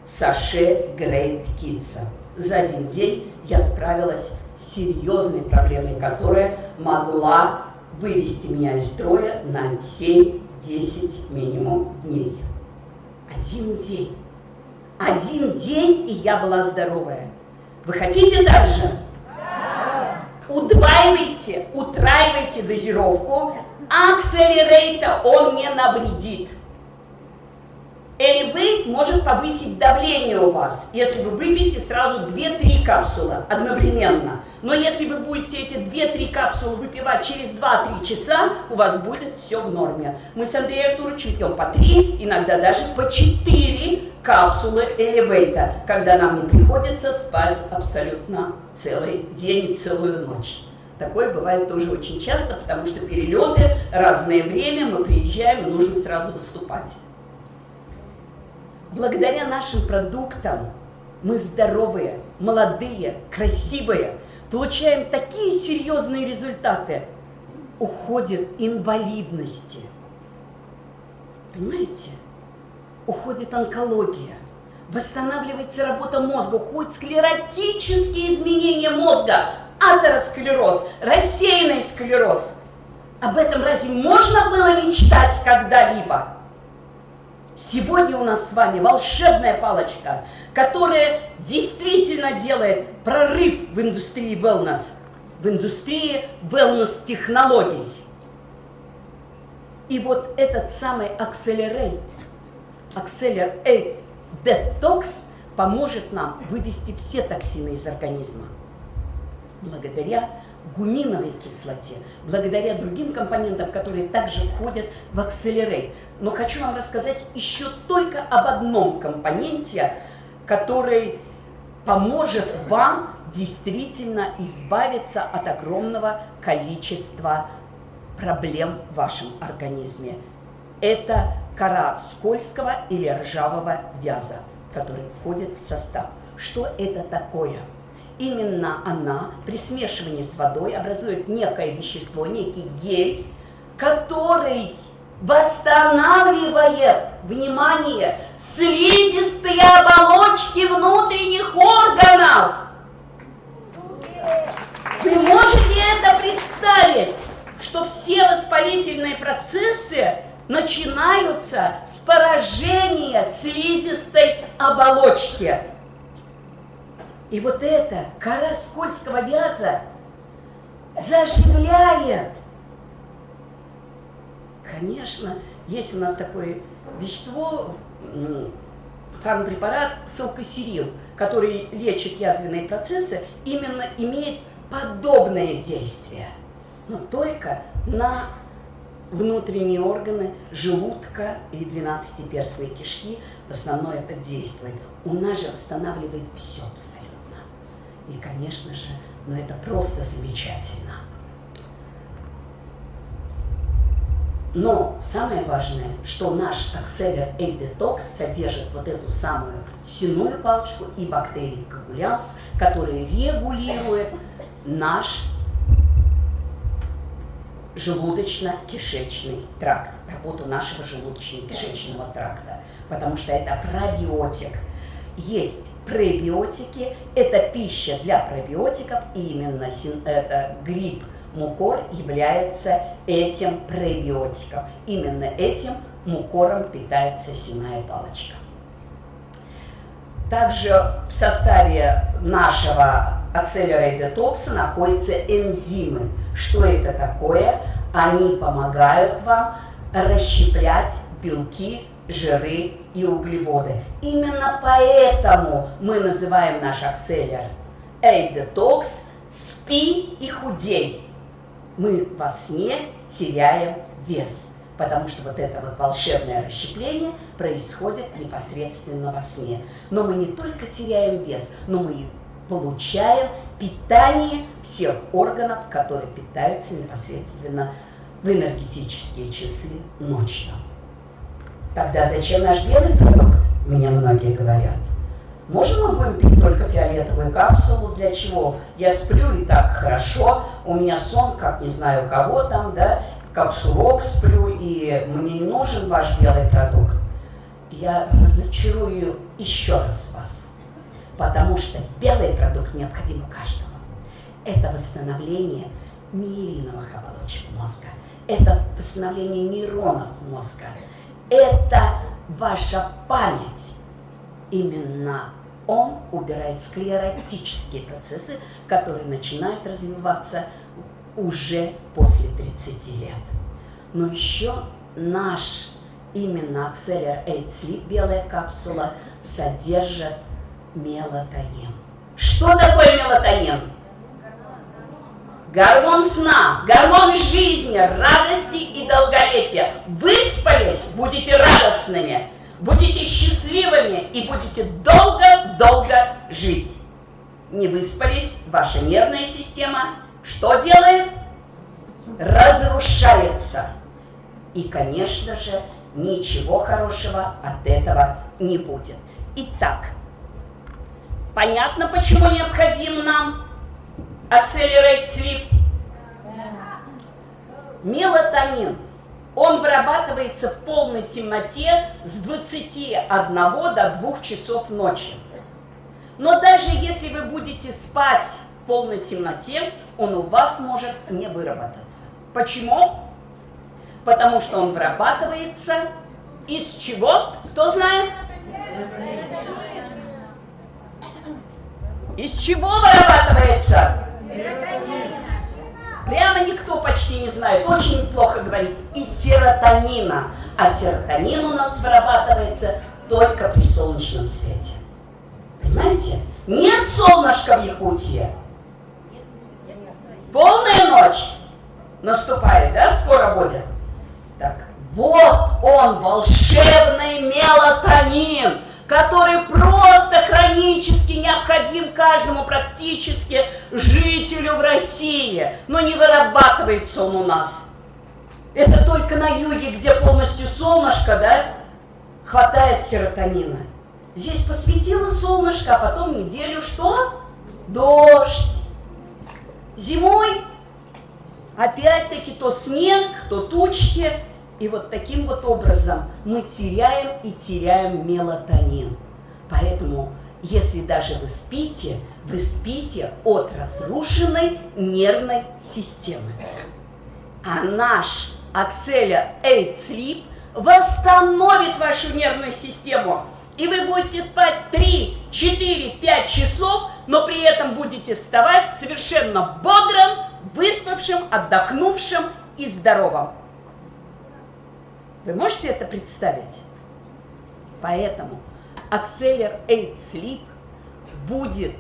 B: саше Грейт Китса. За один день я справилась с серьезной проблемой, которая могла вывести меня из строя на 7-10 минимум дней. Один день. Один день, и я была здоровая. Вы хотите дальше? Да. Удваивайте, утраивайте дозировку. Акселерейта он не навредит. Элевейт может повысить давление у вас, если вы выпьете сразу 2-3 капсулы одновременно. Но если вы будете эти 2-3 капсулы выпивать через 2-3 часа, у вас будет все в норме. Мы с Андреем Артуровичем пьем по 3, иногда даже по 4 капсулы элевейта, когда нам не приходится спать абсолютно целый день целую ночь. Такое бывает тоже очень часто, потому что перелеты, разное время, мы приезжаем, нужно сразу выступать благодаря нашим продуктам мы здоровые, молодые, красивые, получаем такие серьезные результаты, уходит инвалидности. Понимаете? Уходит онкология, восстанавливается работа мозга, уходят склеротические изменения мозга, атеросклероз, рассеянный склероз. Об этом разве можно было мечтать когда-либо? Сегодня у нас с вами волшебная палочка, которая действительно делает прорыв в индустрии wellness, в индустрии wellness-технологий. И вот этот самый Accelerate, Accelerate Detox поможет нам вывести все токсины из организма. Благодаря гуминовой кислоте, благодаря другим компонентам, которые также входят в Accelerate. Но хочу вам рассказать еще только об одном компоненте, который поможет вам действительно избавиться от огромного количества проблем в вашем организме. Это кора скользкого или ржавого вяза, который входит в состав. Что это такое? Именно она при смешивании с водой образует некое вещество, некий гель, который восстанавливает, внимание, слизистые оболочки внутренних органов. Вы можете это представить, что все воспалительные процессы начинаются с поражения слизистой оболочки. И вот эта кора скользкого вяза заживляет. Конечно, есть у нас такое вещество, фармпрепарат салкосерил, который лечит язвенные процессы, именно имеет подобное действие, но только на внутренние органы желудка и двенадцатиперстной кишки в основном это действует. У нас же восстанавливает все абсолютно. И, конечно же, ну это просто замечательно. Но самое важное, что наш Acceler A-Detox содержит вот эту самую сенную палочку и бактерии коагулянс, которые регулируют наш желудочно-кишечный тракт, работу нашего желудочно-кишечного тракта, потому что это пробиотик – есть пребиотики, это пища для пробиотиков, и именно это гриб мукор является этим пребиотиком. Именно этим мукором питается синая палочка. Также в составе нашего Accelerate Detox находятся энзимы. Что это такое? Они помогают вам расщеплять белки жиры и углеводы. Именно поэтому мы называем наш акселер Эй, детокс, спи и худей. Мы во сне теряем вес, потому что вот это вот волшебное расщепление происходит непосредственно во сне. Но мы не только теряем вес, но мы и получаем питание всех органов, которые питаются непосредственно в энергетические часы ночью. Тогда зачем наш белый продукт? мне многие говорят. Можно мы будем пить только фиолетовую капсулу? Для чего? Я сплю и так хорошо, у меня сон, как не знаю кого там, да, как сурок сплю, и мне не нужен ваш белый продукт. Я разочарую еще раз вас, потому что белый продукт необходим каждому. Это восстановление миелиновых оболочек мозга, это восстановление нейронов мозга, это ваша память. Именно он убирает склеротические процессы, которые начинают развиваться уже после 30 лет. Но еще наш именно Acceler 8 Sleep, белая капсула, содержит мелатонин. Что такое мелатонин? Гормон сна, гормон жизни, радости и долголетия. Выспались, будете радостными, будете счастливыми и будете долго-долго жить. Не выспались, ваша нервная система что делает? Разрушается. И, конечно же, ничего хорошего от этого не будет. Итак, понятно, почему необходим нам Accelerate Sleep? Мелатонин. Он вырабатывается в полной темноте с 21 до 2 часов ночи. Но даже если вы будете спать в полной темноте, он у вас может не выработаться. Почему? Потому что он вырабатывается из чего? Кто знает? Из чего вырабатывается? Прямо никто почти не знает, очень плохо говорит. Из серотонина. А серотонин у нас вырабатывается только при солнечном свете. Понимаете? Нет солнышка в Якутии. Полная ночь наступает, да, скоро будет? Так, вот он, волшебный мелатонин, который просто хронически необходим каждому практически жителю в России, но не вырабатывается он у нас. Это только на юге, где полностью солнышко, да, хватает серотонина. Здесь посветило солнышко, а потом неделю что? Дождь. Зимой опять-таки то снег, то тучки. И вот таким вот образом мы теряем и теряем мелатонин. Поэтому, если даже вы спите, вы спите от разрушенной нервной системы. А наш Акселя 8 Sleep восстановит вашу нервную систему – и вы будете спать 3, 4, 5 часов, но при этом будете вставать совершенно бодрым, выспавшим, отдохнувшим и здоровым. Вы можете это представить? Поэтому Acceler 8 Sleep будет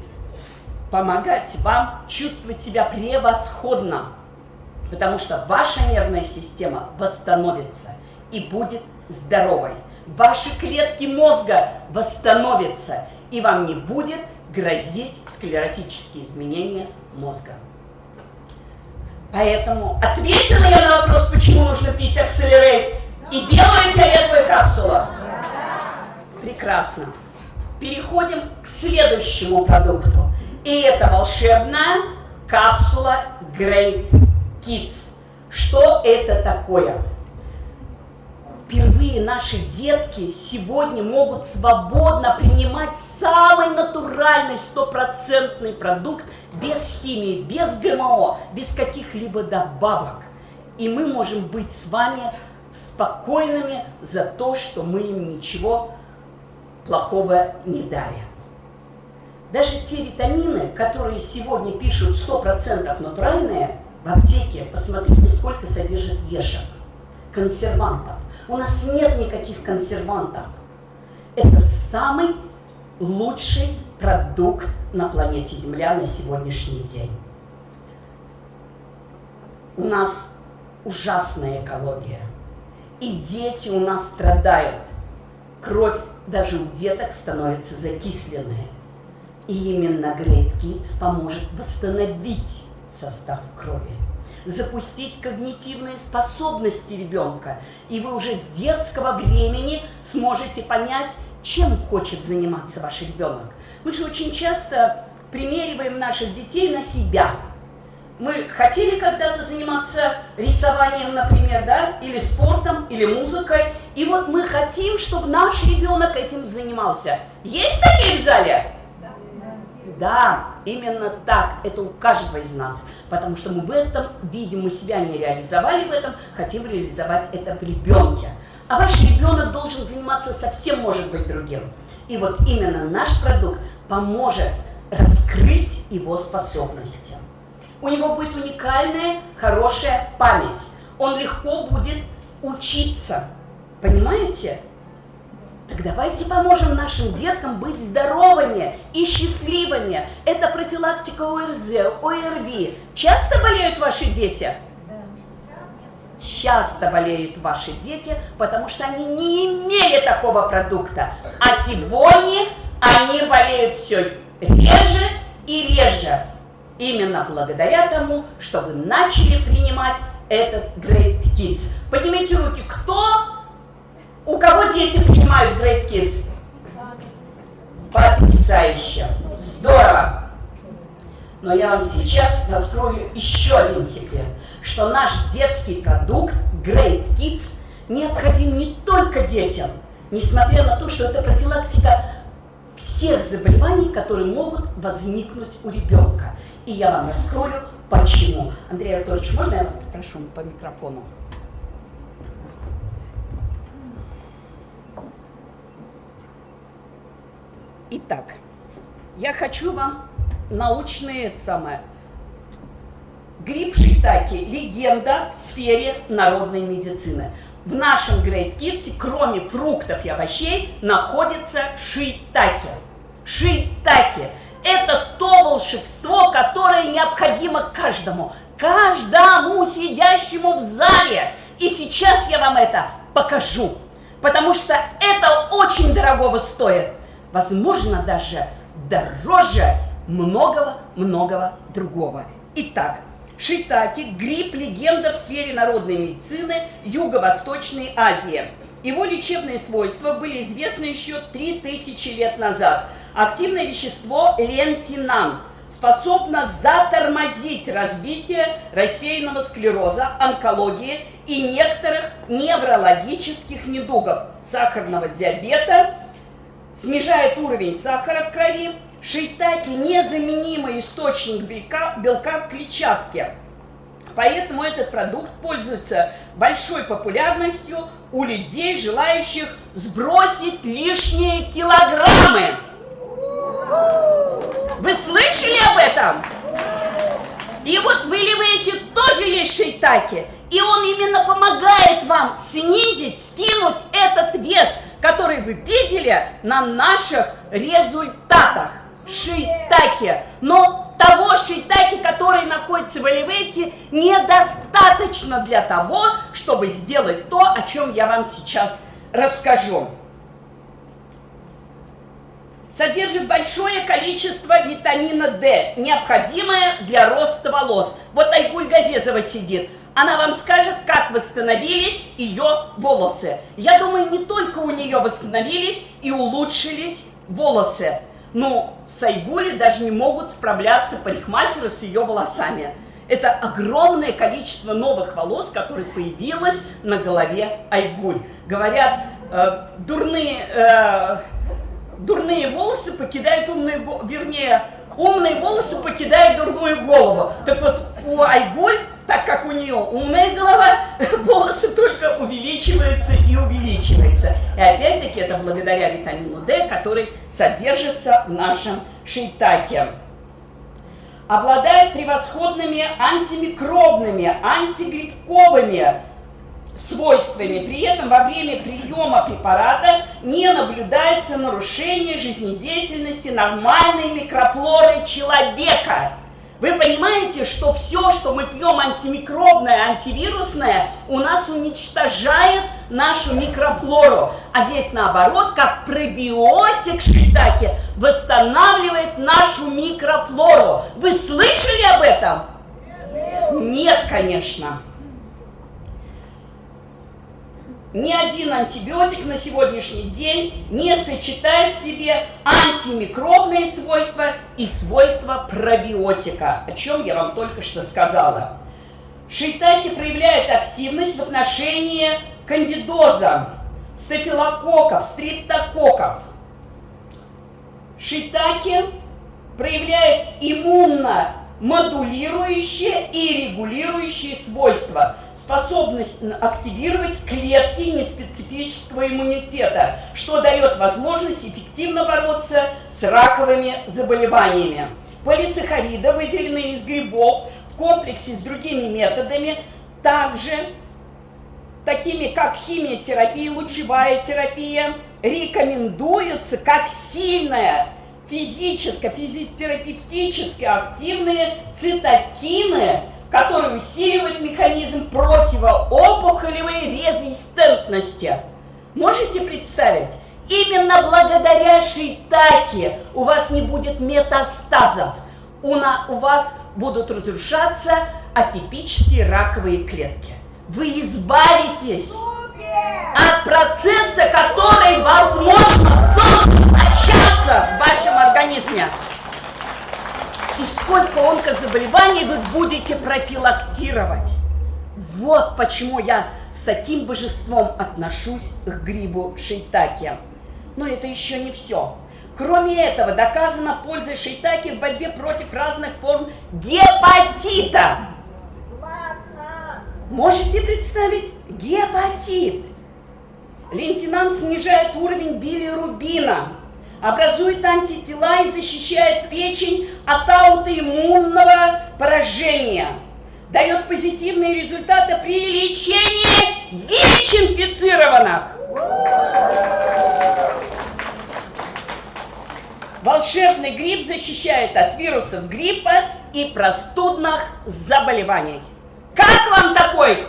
B: помогать вам чувствовать себя превосходно, потому что ваша нервная система восстановится и будет здоровой ваши клетки мозга восстановятся, и вам не будет грозить склеротические изменения мозга. Поэтому ответила я на вопрос, почему нужно пить акселерейт и белую фиолетовую капсулу. Прекрасно. Переходим к следующему продукту. И это волшебная капсула Great Kids. Что это такое? впервые наши детки сегодня могут свободно принимать самый натуральный стопроцентный продукт без химии, без ГМО, без каких-либо добавок. И мы можем быть с вами спокойными за то, что мы им ничего плохого не дарим. Даже те витамины, которые сегодня пишут 100% натуральные, в аптеке, посмотрите, сколько содержит ешек, консервантов. У нас нет никаких консервантов. Это самый лучший продукт на планете Земля на сегодняшний день. У нас ужасная экология. И дети у нас страдают. Кровь даже у деток становится закисленная. И именно Great Kids поможет восстановить состав крови запустить когнитивные способности ребенка. И вы уже с детского времени сможете понять чем хочет заниматься ваш ребенок. Мы же очень часто примериваем наших детей на себя. Мы хотели когда-то заниматься рисованием, например, да, или спортом, или музыкой, и вот мы хотим, чтобы наш ребенок этим занимался. Есть такие в зале? Да, именно так, это у каждого из нас, потому что мы в этом видим, мы себя не реализовали в этом, хотим реализовать это в ребенке. А ваш ребенок должен заниматься совсем, может быть, другим. И вот именно наш продукт поможет раскрыть его способности. У него будет уникальная, хорошая память. Он легко будет учиться. Понимаете? Так давайте поможем нашим деткам быть здоровыми и счастливыми. Это профилактика ОРЗ, ОРВИ. Часто болеют ваши дети? Часто болеют ваши дети, потому что они не имели такого продукта. А сегодня они болеют все реже и реже. Именно благодаря тому, что вы начали принимать этот Great Kids. Поднимите руки, кто, у кого дети принимают Great Kids? Потрясающе, здорово. Но я вам сейчас раскрою еще один секрет, что наш детский продукт Great Kids необходим не только детям, несмотря на то, что это профилактика всех заболеваний, которые могут возникнуть у ребенка. И я вам раскрою, почему. Андрей Анатольевич, можно я вас попрошу по микрофону? Итак, я хочу вам научные самое. Грипп шитаки – легенда в сфере народной медицины. В нашем Great Kids, кроме фруктов и овощей, находится шитаки. Шитаки – это то волшебство, которое необходимо каждому, каждому сидящему в зале. И сейчас я вам это покажу, потому что это очень дорогого стоит. Возможно, даже дороже многого-многого другого. Итак, шитаки – гриб-легенда в сфере народной медицины Юго-Восточной Азии. Его лечебные свойства были известны еще 3000 лет назад. Активное вещество лентинан способно затормозить развитие рассеянного склероза, онкологии и некоторых неврологических недугов, сахарного диабета, снижает уровень сахара в крови, Шейтаки – незаменимый источник белка, белка в клетчатке. Поэтому этот продукт пользуется большой популярностью у людей, желающих сбросить лишние килограммы. Вы слышали об этом? И вот в Элевейте тоже есть шейтаки. И он именно помогает вам снизить, скинуть этот вес, который вы видели на наших результатах шийтаки. Но того шийтаки, который находится в элевейте, недостаточно для того, чтобы сделать то, о чем я вам сейчас расскажу. Содержит большое количество витамина D, необходимое для роста волос. Вот Айгуль Газезова сидит. Она вам скажет, как восстановились ее волосы. Я думаю, не только у нее восстановились и улучшились волосы. Но Сайгули даже не могут справляться парикмахеры с ее волосами. Это огромное количество новых волос, которых появилось на голове Айгуль. Говорят, э, дурные, э, дурные волосы покидают умные, вернее, умные волосы покидают дурную голову. Так вот, у Айгуль так как у нее умная голова, волосы только увеличиваются и увеличиваются. И опять-таки это благодаря витамину D, который содержится в нашем шейтаке. Обладает превосходными антимикробными, антигрибковыми свойствами. При этом во время приема препарата не наблюдается нарушение жизнедеятельности нормальной микрофлоры человека. Вы понимаете, что все, что мы пьем антимикробное, антивирусное, у нас уничтожает нашу микрофлору. А здесь наоборот, как пробиотик шитаки, восстанавливает нашу микрофлору. Вы слышали об этом? Нет, конечно. Ни один антибиотик на сегодняшний день не сочетает в себе антимикробные свойства и свойства пробиотика, о чем я вам только что сказала. Шейтаки проявляет активность в отношении кандидоза, стафилококков, стриптококков. Шейтаки проявляет иммунно модулирующие и регулирующие свойства, способность активировать клетки неспецифического иммунитета, что дает возможность эффективно бороться с раковыми заболеваниями. Полисахариды, выделенные из грибов в комплексе с другими методами, также такими как химиотерапия, лучевая терапия, рекомендуются как сильная физически, физиотерапевтически активные цитокины, которые усиливают механизм противоопухолевой резистентности. Можете представить? Именно благодаря шитаке у вас не будет метастазов, у, на, у вас будут разрушаться атипические раковые клетки. Вы избавитесь от процесса, который, возможно, должен начаться в вашем организме. И сколько онкозаболеваний вы будете профилактировать. Вот почему я с таким божеством отношусь к грибу шейтаки. Но это еще не все. Кроме этого, доказана польза шейтаки в борьбе против разных форм гепатита. Можете представить? Гепатит. Лейтенант снижает уровень билирубина, образует антитела и защищает печень от аутоиммунного поражения. Дает позитивные результаты при лечении ВИЧ-инфицированных. Волшебный гриб защищает от вирусов гриппа и простудных заболеваний. Как вам такой?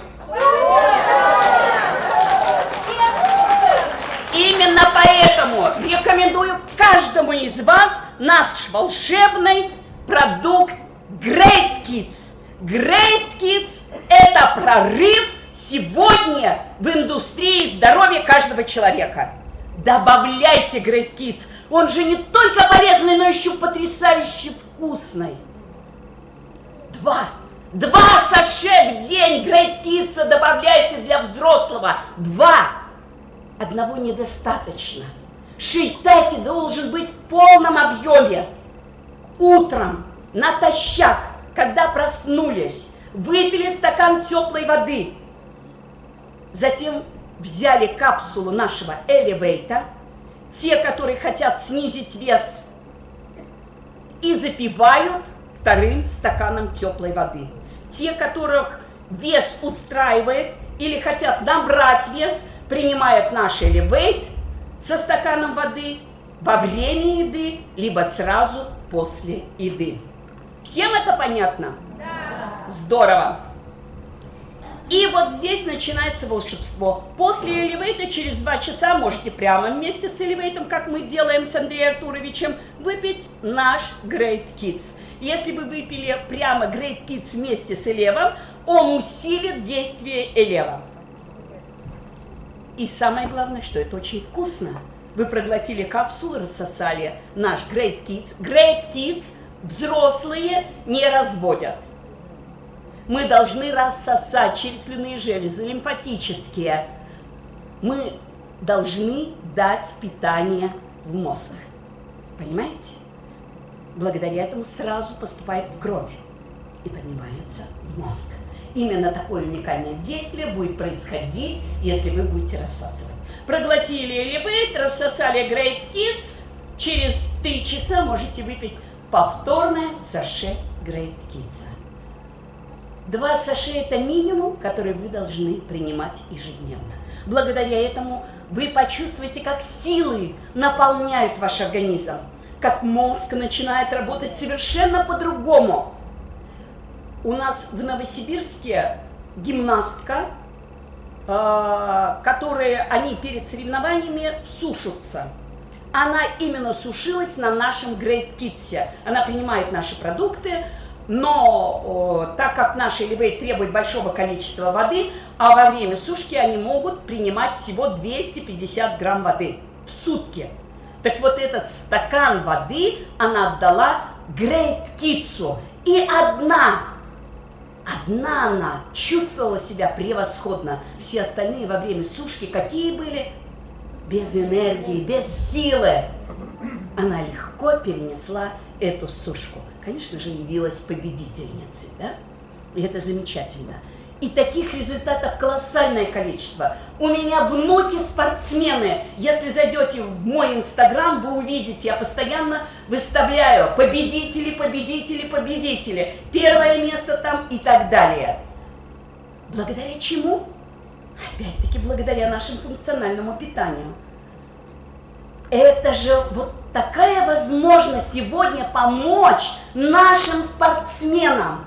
B: Именно поэтому рекомендую каждому из вас наш волшебный продукт Great Kids. Great Kids – это прорыв сегодня в индустрии здоровья каждого человека. Добавляйте Great Kids. Он же не только полезный, но еще потрясающе вкусный. Два. Два саше в день Kids добавляйте для взрослого. Два одного недостаточно. Шейтаки должен быть в полном объеме. Утром, натощак, когда проснулись, выпили стакан теплой воды. Затем взяли капсулу нашего элевейта, те, которые хотят снизить вес, и запивают вторым стаканом теплой воды. Те, которых вес устраивает или хотят набрать вес, принимает наш элевейт со стаканом воды во время еды, либо сразу после еды. Всем это понятно? Да. Здорово. И вот здесь начинается волшебство. После элевейта через два часа можете прямо вместе с элевейтом, как мы делаем с Андреем Артуровичем, выпить наш Great Kids. Если вы выпили прямо Great Kids вместе с элевом, он усилит действие элева. И самое главное, что это очень вкусно. Вы проглотили капсулу, рассосали наш Great Kids. Great Kids взрослые не разводят. Мы должны рассосать через железы, лимфатические. Мы должны дать питание в мозг. Понимаете? Благодаря этому сразу поступает в кровь и поднимается в мозг. Именно такое уникальное действие будет происходить, если вы будете рассасывать. Проглотили элевейт, рассосали Great Kids, через 3 часа можете выпить повторное саше Great Kids. Два саше – это минимум, который вы должны принимать ежедневно. Благодаря этому вы почувствуете, как силы наполняют ваш организм, как мозг начинает работать совершенно по-другому – у нас в Новосибирске гимнастка, э, которые они перед соревнованиями сушатся. Она именно сушилась на нашем Great Kids. Она принимает наши продукты, но о, так как наши львы требуют большого количества воды, а во время сушки они могут принимать всего 250 грамм воды в сутки. Так вот этот стакан воды она отдала Грейт Китсу. И одна, одна она чувствовала себя превосходно. Все остальные во время сушки какие были? Без энергии, без силы. Она легко перенесла эту сушку. Конечно же, явилась победительницей, да? И это замечательно. И таких результатов колоссальное количество. У меня внуки спортсмены. Если зайдете в мой инстаграм, вы увидите, я постоянно выставляю победители, победители, победители. Первое место там и так далее. Благодаря чему? Опять-таки благодаря нашему функциональному питанию. Это же вот такая возможность сегодня помочь нашим спортсменам.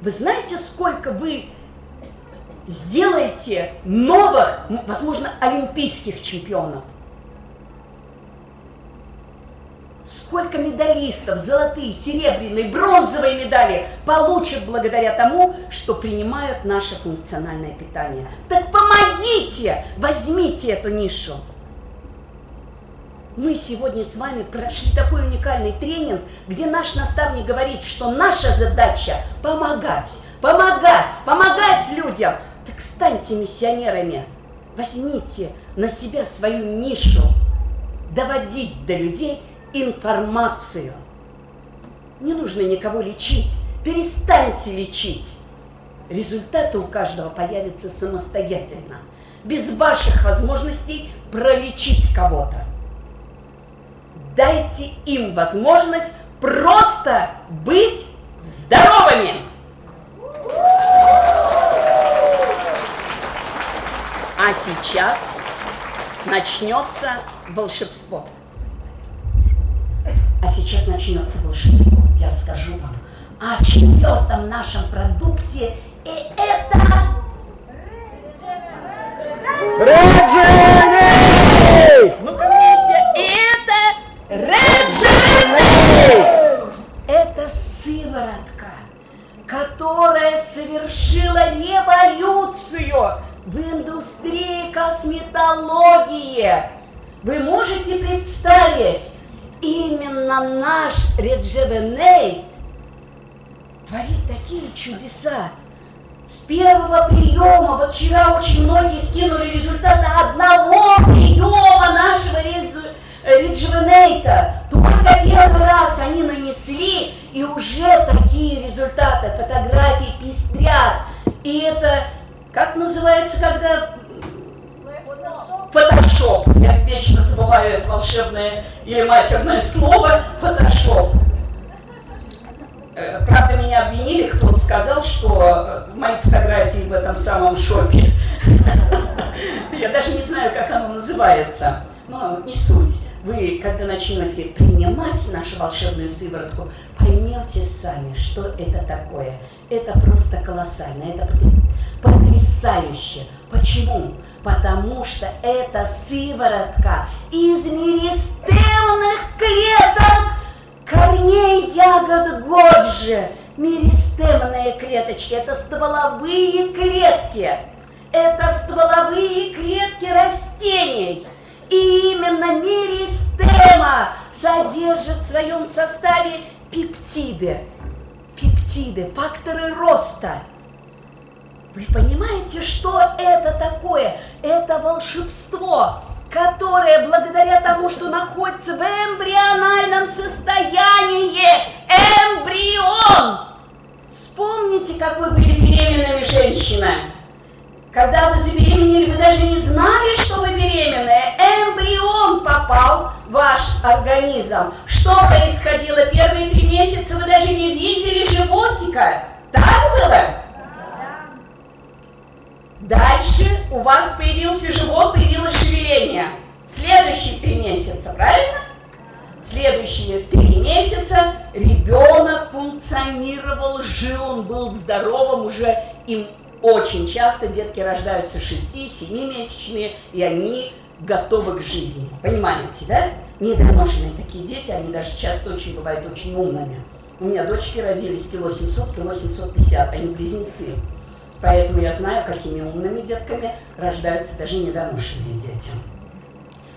B: Вы знаете, сколько вы сделаете новых, возможно, олимпийских чемпионов? Сколько медалистов, золотые, серебряные, бронзовые медали получат благодаря тому, что принимают наше функциональное питание. Так помогите, возьмите эту нишу. Мы сегодня с вами прошли такой уникальный тренинг, где наш наставник говорит, что наша задача помогать, помогать, помогать людям. Так станьте миссионерами, возьмите на себя свою нишу, доводить до людей информацию. Не нужно никого лечить, перестаньте лечить. Результаты у каждого появятся самостоятельно, без ваших возможностей пролечить кого-то дайте им возможность просто быть здоровыми. А сейчас начнется волшебство. А сейчас начнется волшебство. Я расскажу вам о четвертом нашем продукте. И это...
A: Реджини!
B: Ну-ка вместе. И это Реджини! Это сыворотка, которая совершила революцию в индустрии косметологии. Вы можете представить, именно наш Реджевеней творит такие чудеса. С первого приема, вот вчера очень многие скинули результаты одного приема нашего результата Риджвенейта. Только первый раз они нанесли, и уже такие результаты, фотографии пестрят. И это, как называется, когда... Фотошоп. Я вечно забываю это волшебное или матерное слово. Фотошоп. Э, правда, меня обвинили, кто-то сказал, что э, мои фотографии в этом самом шопе. Я даже не знаю, как оно называется, но не суть вы, когда начнете принимать нашу волшебную сыворотку, поймете сами, что это такое. Это просто колоссально, это потрясающе. Почему? Потому что это сыворотка из меристемных клеток корней ягод Годжи. Меристемные клеточки – это стволовые клетки. Это стволовые клетки растений – и именно меристема содержит в своем составе пептиды. Пептиды, факторы роста. Вы понимаете, что это такое? Это волшебство, которое благодаря тому, что находится в эмбриональном состоянии, эмбрион. Вспомните, как вы были беременными женщина. Когда вы забеременели, вы даже не знали, что вы беременная. Эмбрион попал в ваш организм. Что происходило первые три месяца? Вы даже не видели животика. Так было? Дальше у вас появился живот, появилось шевеление. Следующие три месяца, правильно? Следующие три месяца ребенок функционировал, жил, он был здоровым, уже им очень часто детки рождаются 6-7-месячные, и они готовы к жизни. Понимаете, да? Недоношенные такие дети, они даже часто очень бывают очень умными. У меня дочки родились кило 700, кило 750, они близнецы. Поэтому я знаю, какими умными детками рождаются даже недоношенные дети.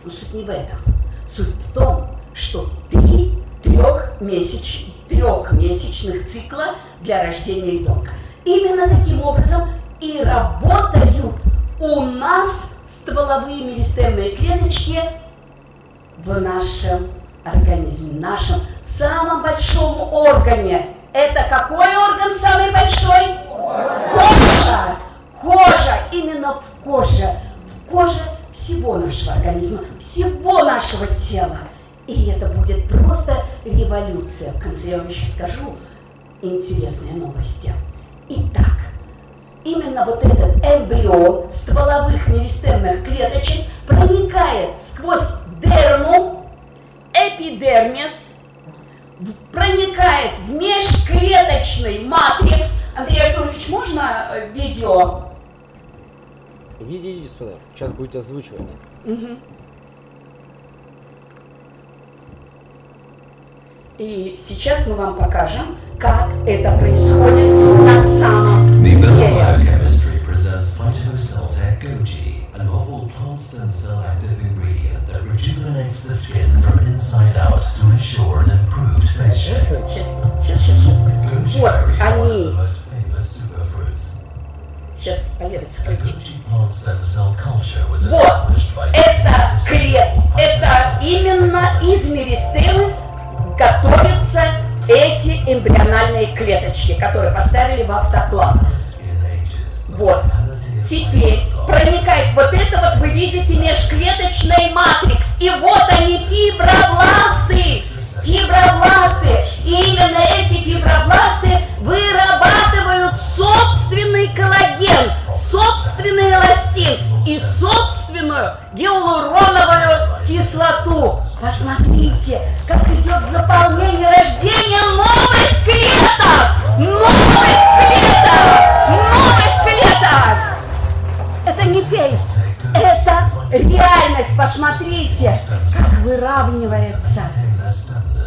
B: Но суть не в этом. Суть в том, что три трехмесяч, трехмесячных цикла для рождения ребенка. Именно таким образом и работают у нас стволовые меристемные клеточки в нашем организме, нашем самом большом органе. Это какой орган самый большой? Кожа! Кожа! Именно в коже. В коже всего нашего организма, всего нашего тела. И это будет просто революция. В конце я вам еще скажу интересные новости. Итак, именно вот этот эмбрион стволовых меристемных клеточек проникает сквозь дерму, эпидермис, проникает в межклеточный матрикс. Андрей Артурович, можно э, видео?
A: Иди, иди сюда, сейчас будете озвучивать.
B: Угу. И сейчас мы вам покажем, как это происходит на самом
C: Mibella
B: деле.
C: Biochemistry presents Phytocell Goji, a novel plant stem cell active ingredient that rejuvenates the skin from inside out to ensure an improved face shape.
B: Сейчас, сейчас, сейчас, сейчас.
C: Goji
B: Вот
C: berries are one of
B: они.
C: the most famous superfruits.
B: Сейчас появится
C: A
B: ключ.
C: Goji plant stem cell culture was
B: Вот,
C: established by
B: это
C: using the system
B: клет,
C: of
B: это
C: phytocell
B: именно из меристемы готовятся эти эмбриональные клеточки, которые поставили в автоклав. Вот. Теперь проникает вот это вот, вы видите, межклеточный матрикс. И вот они, фибробласты. Фибробласты. И именно эти фибробласты вырабатывают собственный коллаген, собственный эластин и собственную гиалуроновую кислоту. Посмотрите, как идет заполнение рождения новых клеток! Новых клеток! Новых клеток! Это не пейс, это реальность. Посмотрите, как выравнивается.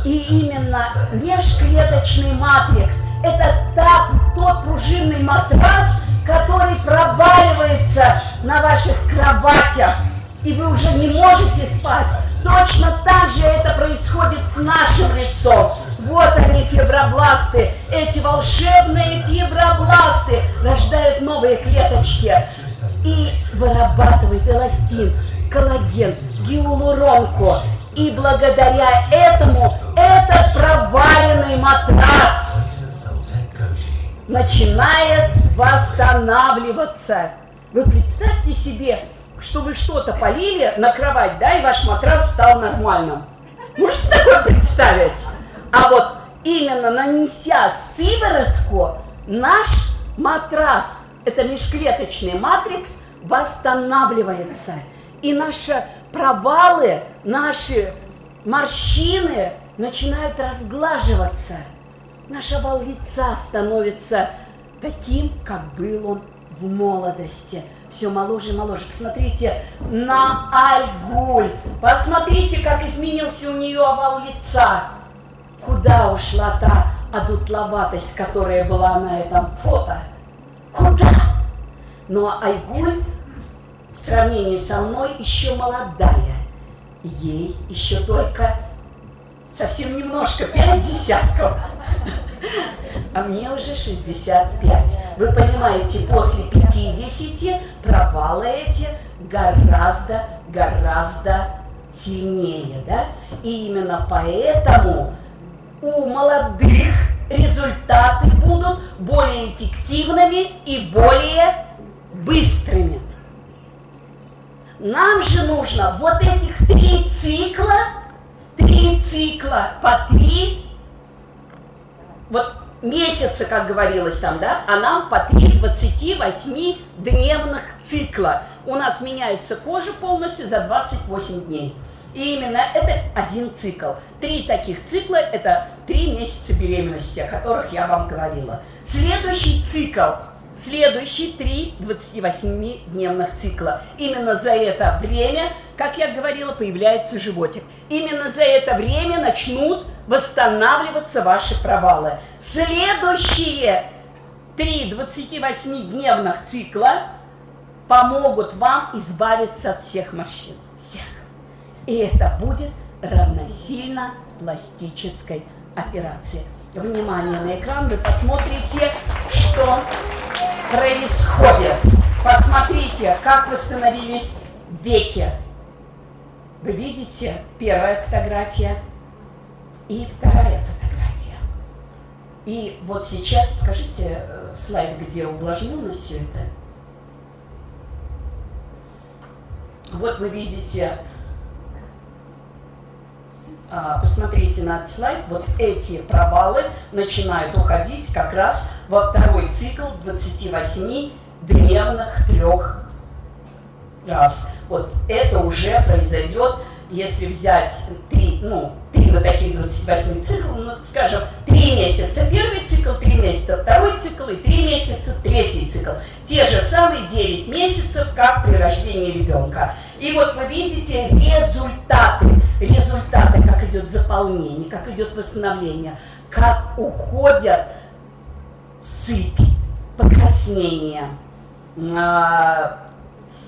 B: И именно межклеточный матрикс – это та, тот пружинный матрас, который проваливается на ваших кроватях, и вы уже не можете спать. Точно так же это происходит с нашим лицом. Вот они, фибробласты, эти волшебные фибробласты рождают новые клеточки и вырабатывает эластин, коллаген, гиалуронку. И благодаря этому этот проваленный матрас начинает восстанавливаться. Вы представьте себе, что вы что-то полили на кровать, да, и ваш матрас стал нормальным. Можете такое представить? А вот именно нанеся сыворотку, наш матрас, это межклеточный матрикс, восстанавливается. И наши провалы, наши морщины начинают разглаживаться. Наш овал лица становится таким, как был он в молодости. Все моложе и моложе. Посмотрите на Айгуль. Посмотрите, как изменился у нее овал лица. Куда ушла та одутловатость, которая была на этом фото? Куда? Но Айгуль в сравнении со мной еще молодая. Ей еще только совсем немножко, пять десятков. А мне уже 65. Вы понимаете, после 50 провалы эти гораздо, гораздо сильнее, да? И именно поэтому у молодых результаты будут более эффективными и более быстрыми. Нам же нужно вот этих три цикла, три цикла по три, вот месяца, как говорилось там, да, а нам по три 28-дневных цикла. У нас меняется кожа полностью за 28 дней. И именно это один цикл. Три таких цикла – это три месяца беременности, о которых я вам говорила. Следующий цикл следующие три 28-дневных цикла. Именно за это время, как я говорила, появляется животик. Именно за это время начнут восстанавливаться ваши провалы. Следующие три 28-дневных цикла помогут вам избавиться от всех морщин. Всех. И это будет равносильно пластической операции. Внимание на экран, вы посмотрите, что происходит. Посмотрите, как восстановились веки. Вы видите первая фотография и вторая фотография. И вот сейчас покажите э, слайд, где увлажнено все это. Вот вы видите посмотрите на этот слайд, вот эти провалы начинают уходить как раз во второй цикл 28-дневных трех раз. Вот это уже произойдет, если взять три, ну, три вот таких 28 циклов, ну, скажем, три месяца первый цикл, три месяца второй цикл и три месяца третий цикл. Те же самые 9 месяцев, как при рождении ребенка. И вот вы видите результаты результаты, как идет заполнение, как идет восстановление, как уходят сыпь, покраснения, э,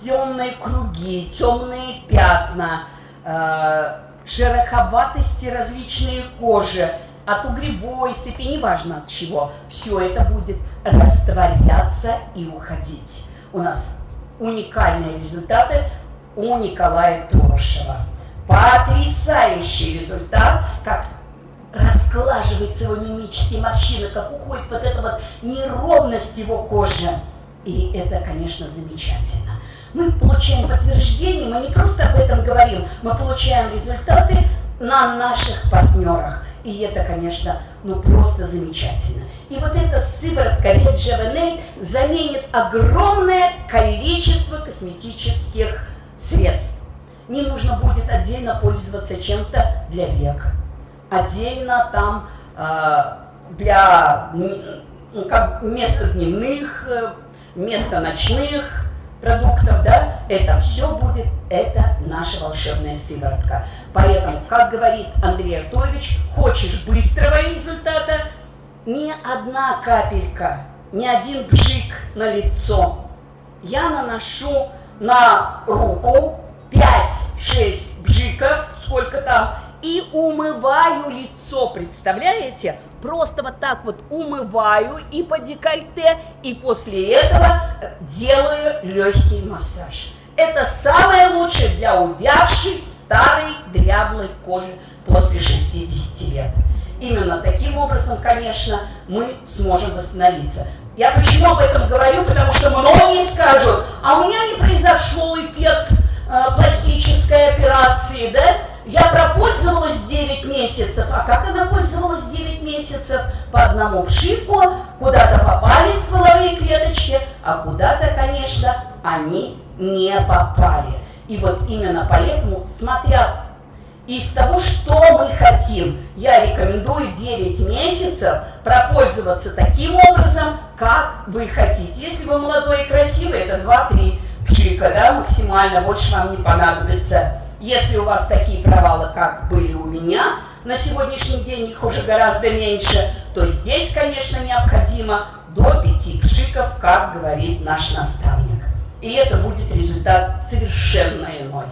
B: темные круги, темные пятна, э, шероховатости различные кожи, от угребой сыпи, неважно от чего, все это будет растворяться и уходить. У нас уникальные результаты у Николая Турушева. Потрясающий результат, как расклаживается его мимические морщины, как уходит вот эта вот неровность его кожи. И это, конечно, замечательно. Мы получаем подтверждение, мы не просто об этом говорим, мы получаем результаты на наших партнерах. И это, конечно, ну просто замечательно. И вот эта сыворотка Rejuvenate заменит огромное количество косметических средств не нужно будет отдельно пользоваться чем-то для век, отдельно там э, для ну, как вместо дневных, э, вместо ночных продуктов, да, это все будет, это наша волшебная сыворотка. Поэтому, как говорит Андрей Артурович, хочешь быстрого результата, ни одна капелька, ни один бжик на лицо. Я наношу на руку 5-6 бжиков, сколько там, и умываю лицо, представляете? Просто вот так вот умываю и по декольте, и после этого делаю легкий массаж. Это самое лучшее для увявшей старой дряблой кожи после 60 лет. Именно таким образом, конечно, мы сможем восстановиться. Я почему об этом говорю? Потому что многие скажут, а у меня не произошел эффект пластической операции, да, я пропользовалась 9 месяцев. А как она пользовалась 9 месяцев? По одному пшику, куда-то попали стволовые клеточки, а куда-то, конечно, они не попали. И вот именно поэтому, смотря из того, что мы хотим, я рекомендую 9 месяцев пропользоваться таким образом, как вы хотите. Если вы молодой и красивый, это 2-3 пшика, да, максимально, больше вам не понадобится. Если у вас такие провалы, как были у меня, на сегодняшний день их уже гораздо меньше, то здесь, конечно, необходимо до 5 пшиков, как говорит наш наставник. И это будет результат совершенно иной.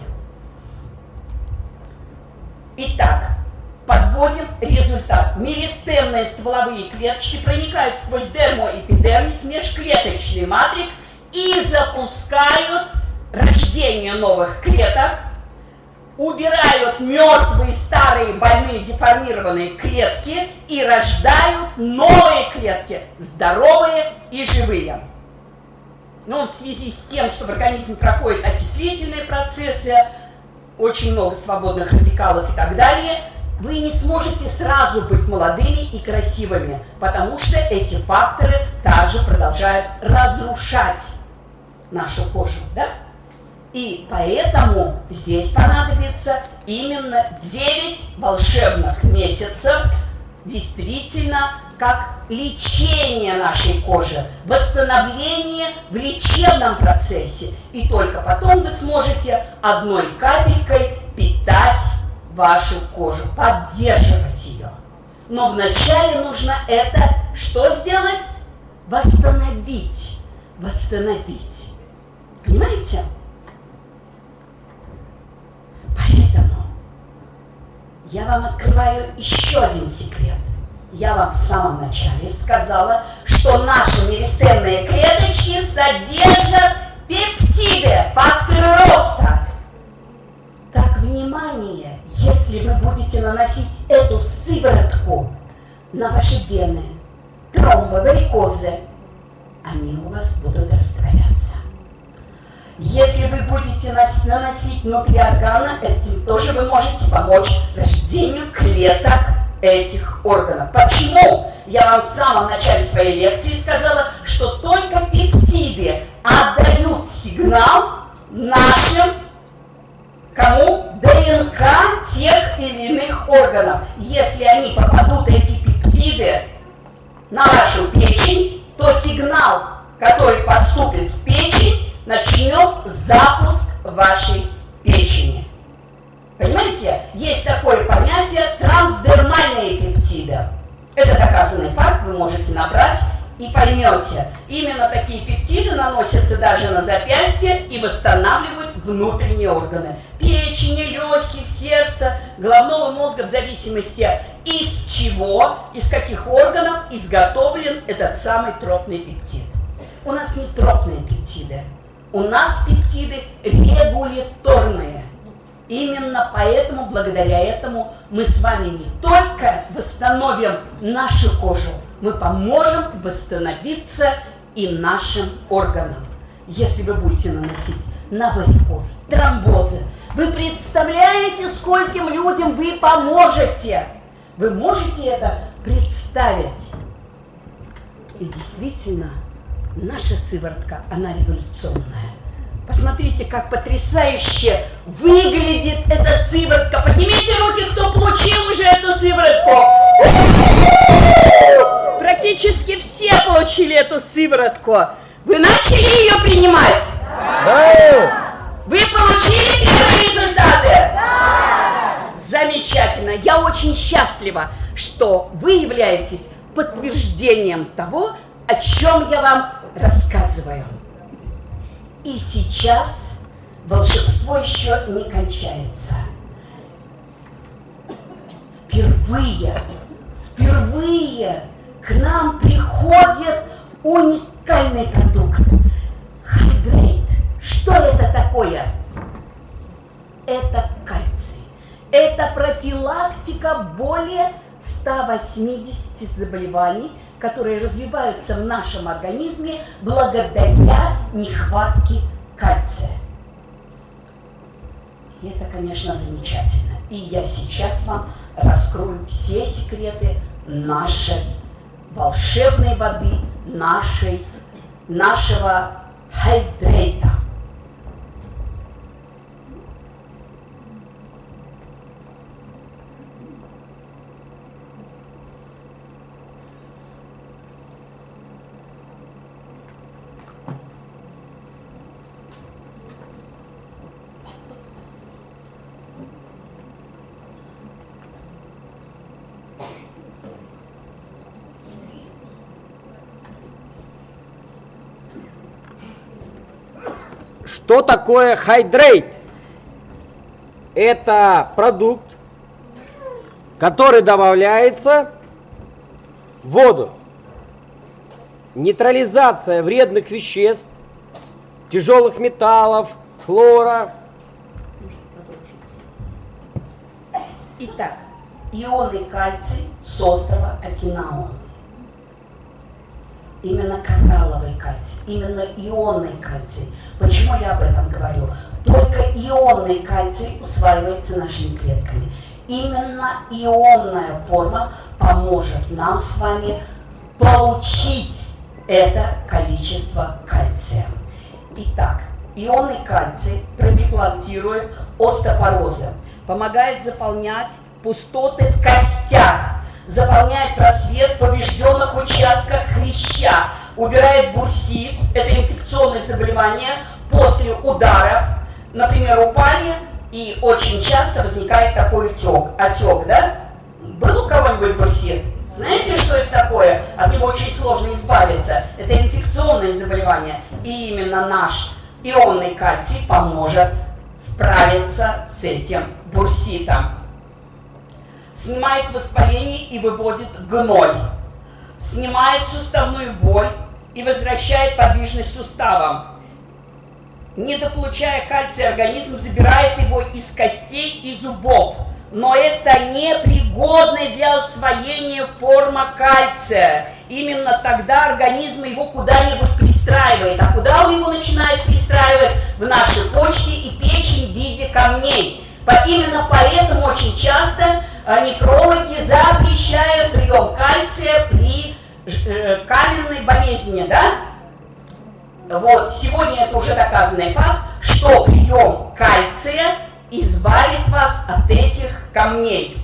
B: Итак, подводим результат. Меристемные стволовые клеточки проникают сквозь дермоэпидермис, межклеточный матрикс и запускают рождение новых клеток, убирают мертвые, старые, больные, деформированные клетки и рождают новые клетки, здоровые и живые. Но в связи с тем, что в организме проходят окислительные процессы, очень много свободных радикалов и так далее, вы не сможете сразу быть молодыми и красивыми, потому что эти факторы также продолжают разрушать нашу кожу, да? И поэтому здесь понадобится именно 9 волшебных месяцев действительно как лечение нашей кожи, восстановление в лечебном процессе. И только потом вы сможете одной капелькой питать вашу кожу, поддерживать ее. Но вначале нужно это что сделать? Восстановить. Восстановить. Понимаете? Поэтому я вам открываю еще один секрет. Я вам в самом начале сказала, что наши меристемные клеточки содержат пептиды, факторы роста. Так, внимание, если вы будете наносить эту сыворотку на ваши вены, тромбы, варикозы, они у вас будут растворяться. Если вы будете наносить внутри органа, этим тоже вы можете помочь рождению клеток этих органов. Почему? Я вам в самом начале своей лекции сказала, что только пептиды отдают сигнал нашим кому? ДНК тех или иных органов. Если они попадут, эти пептиды, на вашу печень, то сигнал, который поступит в печень, начнет запуск вашей печени. Понимаете, есть такое понятие трансдермальные пептиды. Это доказанный факт, вы можете набрать и поймете. Именно такие пептиды наносятся даже на запястье и восстанавливают внутренние органы. Печени, легких, сердца, головного мозга в зависимости из чего, из каких органов изготовлен этот самый тропный пептид. У нас не тропные пептиды, у нас пептиды регуляторные. Именно поэтому, благодаря этому, мы с вами не только восстановим нашу кожу, мы поможем восстановиться и нашим органам. Если вы будете наносить на варикоз, тромбозы, вы представляете, скольким людям вы поможете? Вы можете это представить? И действительно, наша сыворотка, она революционная. Посмотрите, как потрясающе выглядит эта сыворотка. Поднимите руки, кто получил уже эту сыворотку. Практически все получили эту сыворотку. Вы начали ее принимать?
A: Да!
B: Вы получили первые результаты? Да! Замечательно. Я очень счастлива, что вы являетесь подтверждением того, о чем я вам рассказываю. И сейчас волшебство еще не кончается. Впервые, впервые к нам приходит уникальный продукт. Хайдрейт. Что это такое? Это кальций. Это профилактика более 180 заболеваний, которые развиваются в нашем организме благодаря нехватке кальция. И это, конечно, замечательно. И я сейчас вам раскрою все секреты нашей волшебной воды, нашей, нашего хайдрейта.
A: Что такое Hydrate? Это продукт, который добавляется в воду. Нейтрализация вредных веществ, тяжелых металлов, хлора.
B: Итак, ионы кальций с острова Окинава именно коралловый кальций, именно ионный кальций. Почему я об этом говорю? Только ионный кальций усваивается нашими клетками. Именно ионная форма поможет нам с вами получить это количество кальция. Итак, ионный кальций продеклантирует остеопорозы, помогает заполнять пустоты в костях, заполняет просвет в поврежденных участках хряща, убирает бурсит, это инфекционное заболевание, после ударов, например, упали, и очень часто возникает такой утек, отек, да? Был у кого-нибудь бурсит? Знаете, что это такое? От него очень сложно избавиться. Это инфекционное заболевание. И именно наш ионный кальций поможет справиться с этим бурситом. Снимает воспаление и выводит гной. Снимает суставную боль и возвращает подвижность суставам. Недополучая кальций, организм забирает его из костей и зубов. Но это непригодная для усвоения форма кальция. Именно тогда организм его куда-нибудь пристраивает. А куда он его начинает пристраивать? В наши почки и печень в виде камней. Именно поэтому очень часто а, нефрологи запрещают прием кальция при э, каменной болезни, да? Вот, сегодня это уже доказанный факт, что прием кальция избавит вас от этих камней.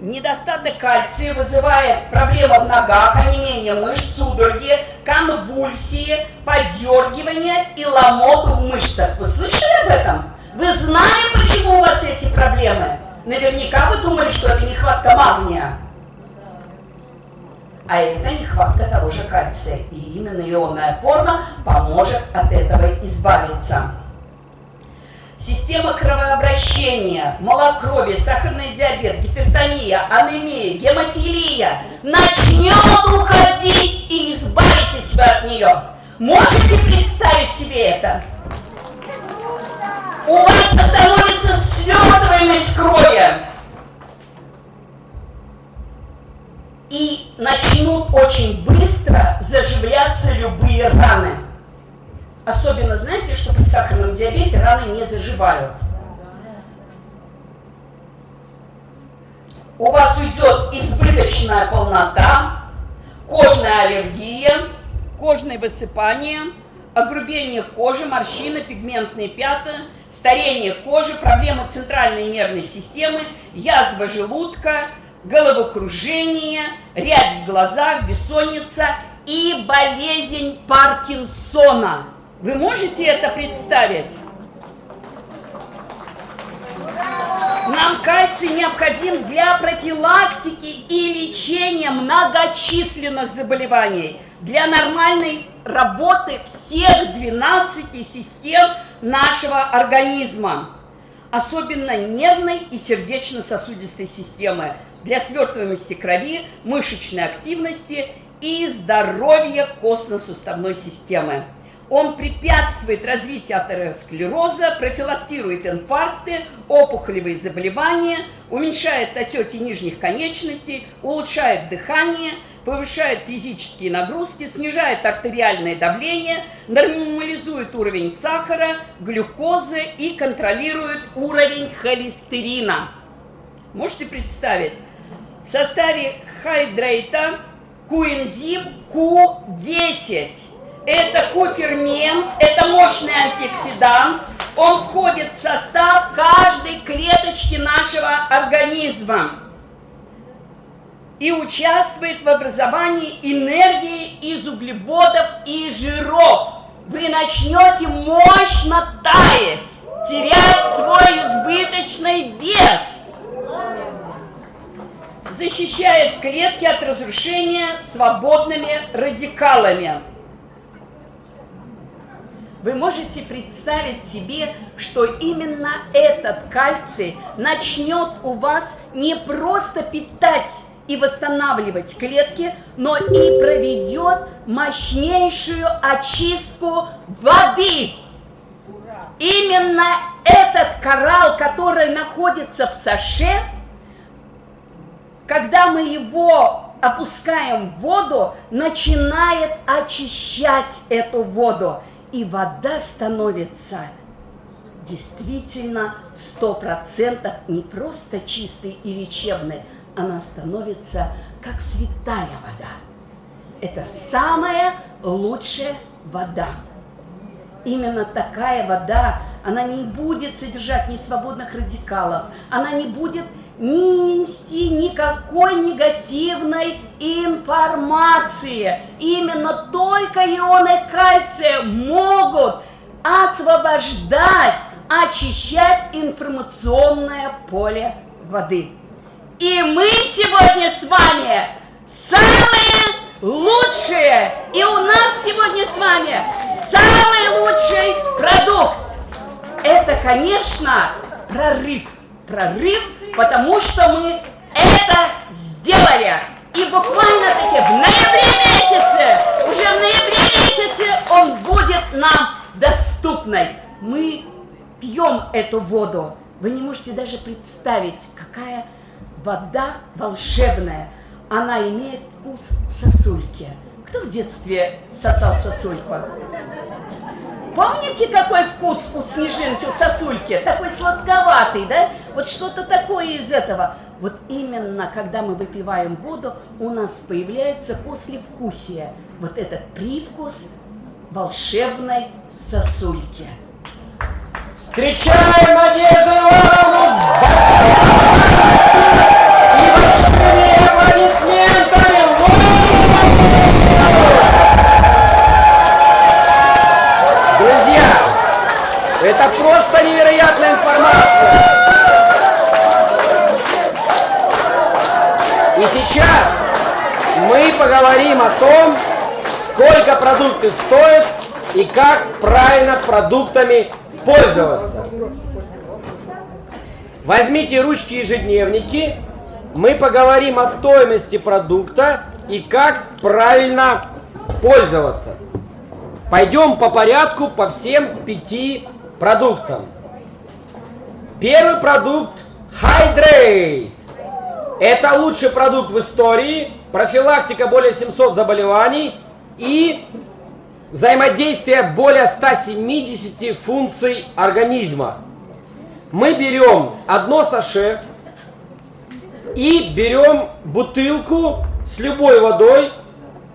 B: Недостаток кальция вызывает проблемы в ногах, онемение мышц, судороги, конвульсии, подергивание и ломоту в мышцах. Вы слышали об этом? Вы знали, почему у вас эти проблемы? Наверняка вы думали, что это нехватка магния. А это нехватка того же кальция. И именно ионная форма поможет от этого избавиться. Система кровообращения, малокровие, сахарный диабет, гипертония, анемия, гемофилия начнет уходить и избавите себя от нее. Можете представить себе это? У вас остановится свертываемость крови. И начнут очень быстро заживляться любые раны. Особенно, знаете, что при сахарном диабете раны не заживают. У вас уйдет избыточная полнота, кожная аллергия, кожное высыпание, огрубение кожи, морщины, пигментные пятна, старение кожи, проблемы центральной нервной системы, язва желудка, головокружение, рябь в глазах, бессонница и болезнь Паркинсона – вы можете это представить? Нам кальций необходим для профилактики и лечения многочисленных заболеваний, для нормальной работы всех 12 систем нашего организма, особенно нервной и сердечно-сосудистой системы, для свертываемости крови, мышечной активности и здоровья костно-суставной системы. Он препятствует развитию атеросклероза, профилактирует инфаркты, опухолевые заболевания, уменьшает отеки нижних конечностей, улучшает дыхание, повышает физические нагрузки, снижает артериальное давление, нормализует уровень сахара, глюкозы и контролирует уровень холестерина. Можете представить? В составе хайдрейта коэнзим Q10 это кофермент, это мощный антиоксидант. Он входит в состав каждой клеточки нашего организма и участвует в образовании энергии из углеводов и жиров. Вы начнете мощно таять, терять свой избыточный вес. Защищает клетки от разрушения свободными радикалами. Вы можете представить себе, что именно этот кальций начнет у вас не просто питать и восстанавливать клетки, но и проведет мощнейшую очистку воды. Именно этот коралл, который находится в саше, когда мы его опускаем в воду, начинает очищать эту воду и вода становится действительно сто процентов не просто чистой и лечебной, она становится как святая вода. Это самая лучшая вода. Именно такая вода, она не будет содержать ни свободных радикалов, она не будет не нести никакой негативной информации. Именно только ионы кальция могут освобождать, очищать информационное поле воды. И мы сегодня с вами самые лучшие, и у нас сегодня с вами самый лучший продукт. Это, конечно, прорыв. Прорыв, потому что мы это сделали. И буквально-таки в ноябре месяце, уже в ноябре месяце он будет нам доступной. Мы пьем эту воду. Вы не можете даже представить, какая вода волшебная. Она имеет вкус сосульки. Кто в детстве сосал сосульку? Помните, какой вкус у снежинки, у сосульки? Такой сладковатый, да? Вот что-то такое из этого. Вот именно, когда мы выпиваем воду, у нас появляется послевкусие. Вот этот привкус волшебной сосульки.
A: Встречаем Надежду Ивановну с большой и большими аплодисментами! Это просто невероятная информация! И сейчас мы поговорим о том, сколько продукты стоят и как правильно продуктами пользоваться. Возьмите ручки ежедневники, мы поговорим о стоимости продукта и как правильно пользоваться. Пойдем по порядку по всем пяти продуктам. Первый продукт Hydrate. Это лучший продукт в истории, профилактика более 700 заболеваний и взаимодействие более 170 функций организма. Мы берем одно саше и берем бутылку с любой водой,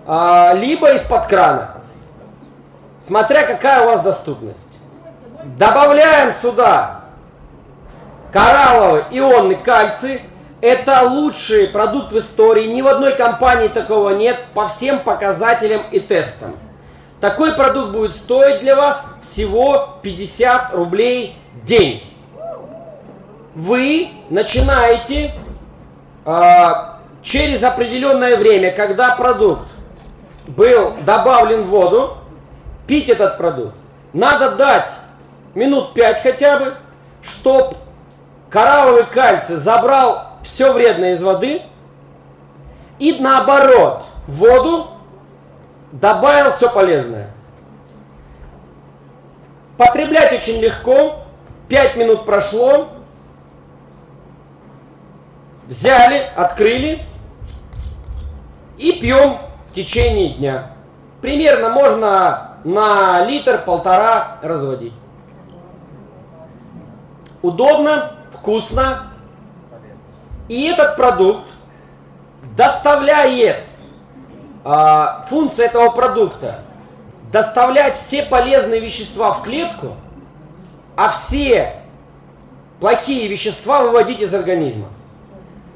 A: а, либо из-под крана, смотря какая у вас доступность. Добавляем сюда коралловый ионный кальций. Это лучший продукт в истории. Ни в одной компании такого нет по всем показателям и тестам. Такой продукт будет стоить для вас всего 50 рублей день. Вы начинаете э, через определенное время, когда продукт был добавлен в воду, пить этот продукт. Надо дать минут 5 хотя бы, чтобы коралловый кальций забрал все вредное из воды и наоборот в воду добавил все полезное. Потреблять очень легко. 5 минут прошло. Взяли, открыли и пьем в течение дня. Примерно можно на литр-полтора разводить. Удобно, вкусно. И этот продукт доставляет а, функция этого продукта доставлять все полезные вещества в клетку, а все плохие вещества выводить из организма.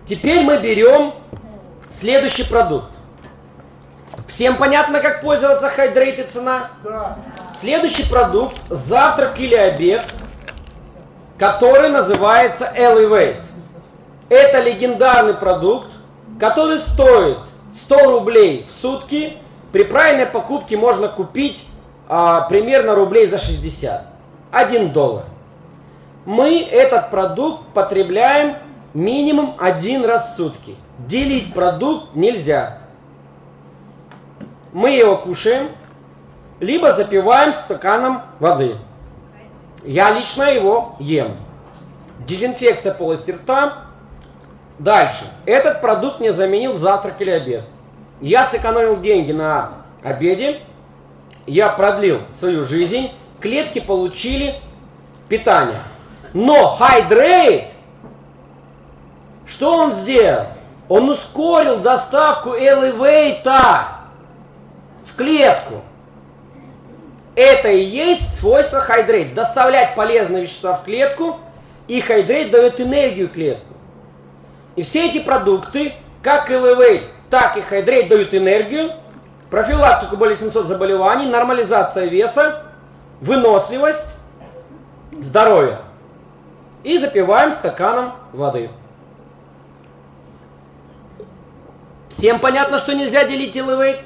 A: Теперь мы берем следующий продукт. Всем понятно, как пользоваться Hydrate и цена? Да. Следующий продукт – завтрак или обед, который называется Elevate. Это легендарный продукт, который стоит 100 рублей в сутки. При правильной покупке можно купить а, примерно рублей за 60. 1 доллар. Мы этот продукт потребляем минимум один раз в сутки. Делить продукт нельзя. Мы его кушаем, либо запиваем стаканом воды. Я лично его ем. Дезинфекция полости рта Дальше. Этот продукт мне заменил завтрак или обед. Я сэкономил деньги на обеде, я продлил свою жизнь, клетки получили питание. Но Hydrate, что он сделал? Он ускорил доставку Elevate в клетку. Это и есть свойство Hydrate. Доставлять полезные вещества в клетку, и Hydrate дает энергию клетку. И все эти продукты, как Elevate, так и Hydrate дают энергию, профилактику более 700 заболеваний, нормализация веса, выносливость, здоровье. И запиваем стаканом воды. Всем понятно, что нельзя делить Elevate?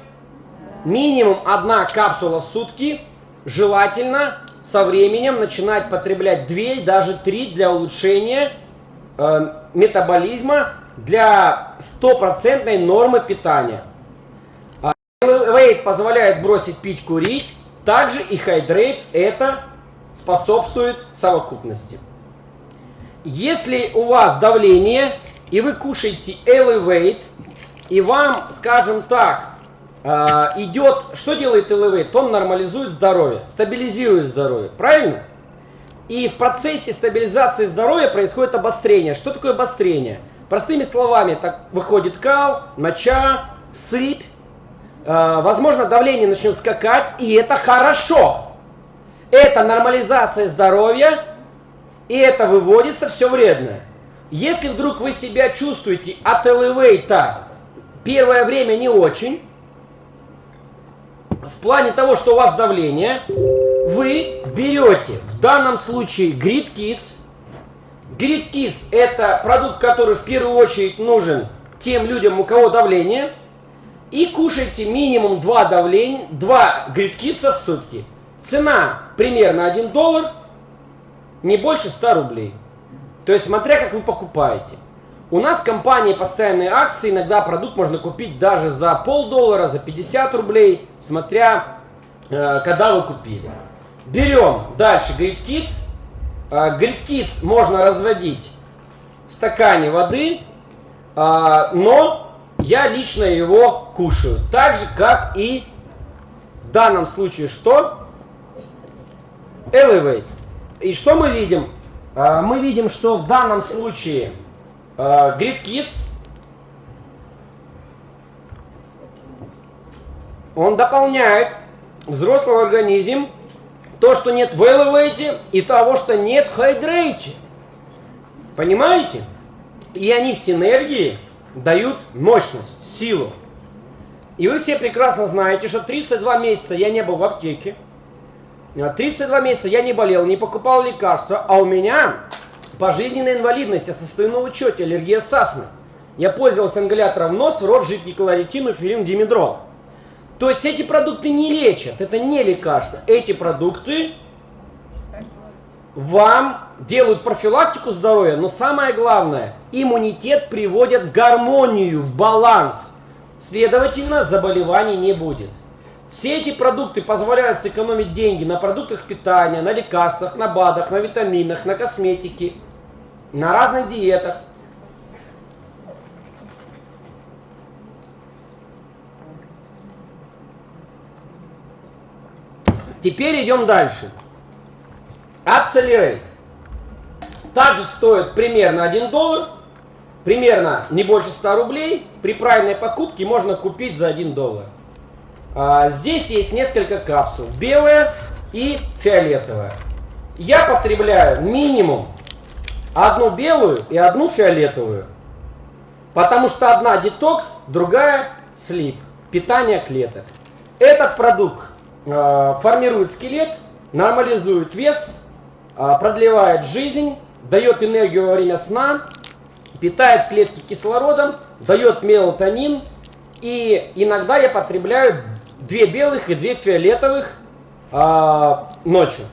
A: Минимум одна капсула в сутки. Желательно со временем начинать потреблять 2, даже 3 для улучшения э, метаболизма, для стопроцентной нормы питания. Elevate а позволяет бросить пить, курить. Также и Hydrate это способствует совокупности. Если у вас давление и вы кушаете Elevate, и вам, скажем так, идет, что делает Elevate? Он нормализует здоровье, стабилизирует здоровье, правильно? И в процессе стабилизации здоровья происходит обострение. Что такое обострение? Простыми словами, так выходит кал, моча, сыпь, э, возможно, давление начнет скакать, и это хорошо. Это нормализация здоровья, и это выводится все вредное. Если вдруг вы себя чувствуете от элевейта первое время не очень, в плане того, что у вас давление, вы берете в данном случае Grid Kids. Grid Kids это продукт, который в первую очередь нужен тем людям, у кого давление. И кушайте минимум 2 давления, 2 Grid Kids в сутки. Цена примерно 1 доллар не больше 100 рублей. То есть, смотря как вы покупаете. У нас в компании постоянные акции, иногда продукт можно купить даже за полдоллара, за 50 рублей, смотря э, когда вы купили. Берем дальше Grid Kids. Э, можно разводить в стакане воды, э, но я лично его кушаю. Так же, как и в данном случае что? Elevate. И что мы видим? Мы видим, что в данном случае а, Grid он дополняет взрослый организм то, что нет в Elevate и того, что нет в Hydrate. Понимаете? И они в синергии дают мощность, силу. И вы все прекрасно знаете, что 32 месяца я не был в аптеке. 32 месяца я не болел, не покупал лекарства, а у меня пожизненная инвалидность, на учете, аллергия сасна. Я пользовался ингалятором в нос, в рот, жидкий кларитин, эфирин, димедрол. То есть эти продукты не лечат, это не лекарства. Эти продукты вам делают профилактику здоровья, но самое главное, иммунитет приводят в гармонию, в баланс. Следовательно, заболеваний не будет. Все эти продукты позволяют сэкономить деньги на продуктах питания, на лекарствах, на БАДах, на витаминах, на косметике, на разных диетах. Теперь идем дальше. Accelerate. Также стоит примерно 1 доллар, примерно не больше 100 рублей. При правильной покупке можно купить за 1 доллар. А, здесь есть несколько капсул. Белая и фиолетовая. Я потребляю минимум одну белую и одну фиолетовую. Потому что одна детокс, другая слип. Питание клеток. Этот продукт э, формирует скелет, нормализует вес, э, продлевает жизнь, дает энергию во время сна, питает клетки кислородом, дает мелатонин. И иногда я потребляю две белых и две фиолетовых а, ночью.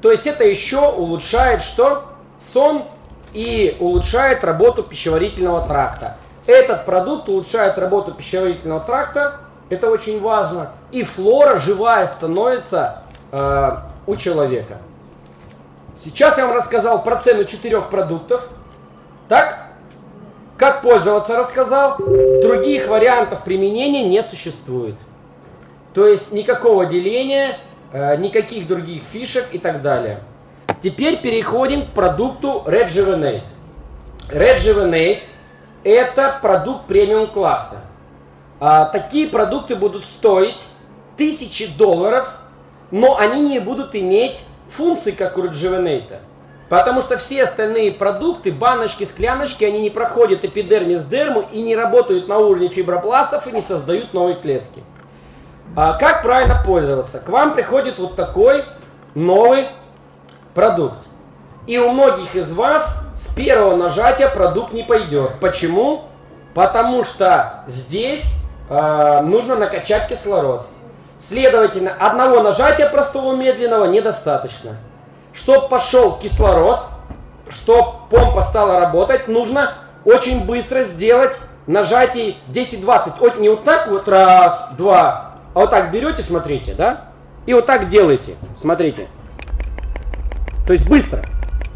A: То есть это еще улучшает что? Сон и улучшает работу пищеварительного тракта. Этот продукт улучшает работу пищеварительного тракта, это очень важно. И флора живая становится э, у человека. Сейчас я вам рассказал про цену четырех продуктов. Так? Как пользоваться рассказал. Других вариантов применения не существует. То есть никакого деления, э, никаких других фишек и так далее. Теперь переходим к продукту Rejuvenate. Rejuvenate это продукт премиум класса. А, такие продукты будут стоить тысячи долларов, но они не будут иметь функций, как у Rejuvenate. Потому что все остальные продукты, баночки, скляночки, они не проходят эпидермис дерму и не работают на уровне фибропластов и не создают новые клетки. А как правильно пользоваться? К вам приходит вот такой новый продукт. И у многих из вас с первого нажатия продукт не пойдет. Почему? Потому что здесь э, нужно накачать кислород. Следовательно, одного нажатия простого медленного недостаточно. Чтобы пошел кислород, чтобы помпа стала работать, нужно очень быстро сделать нажатие 10-20. Вот не вот так вот, раз, два, а вот так берете, смотрите, да? И вот так делаете, смотрите. То есть быстро.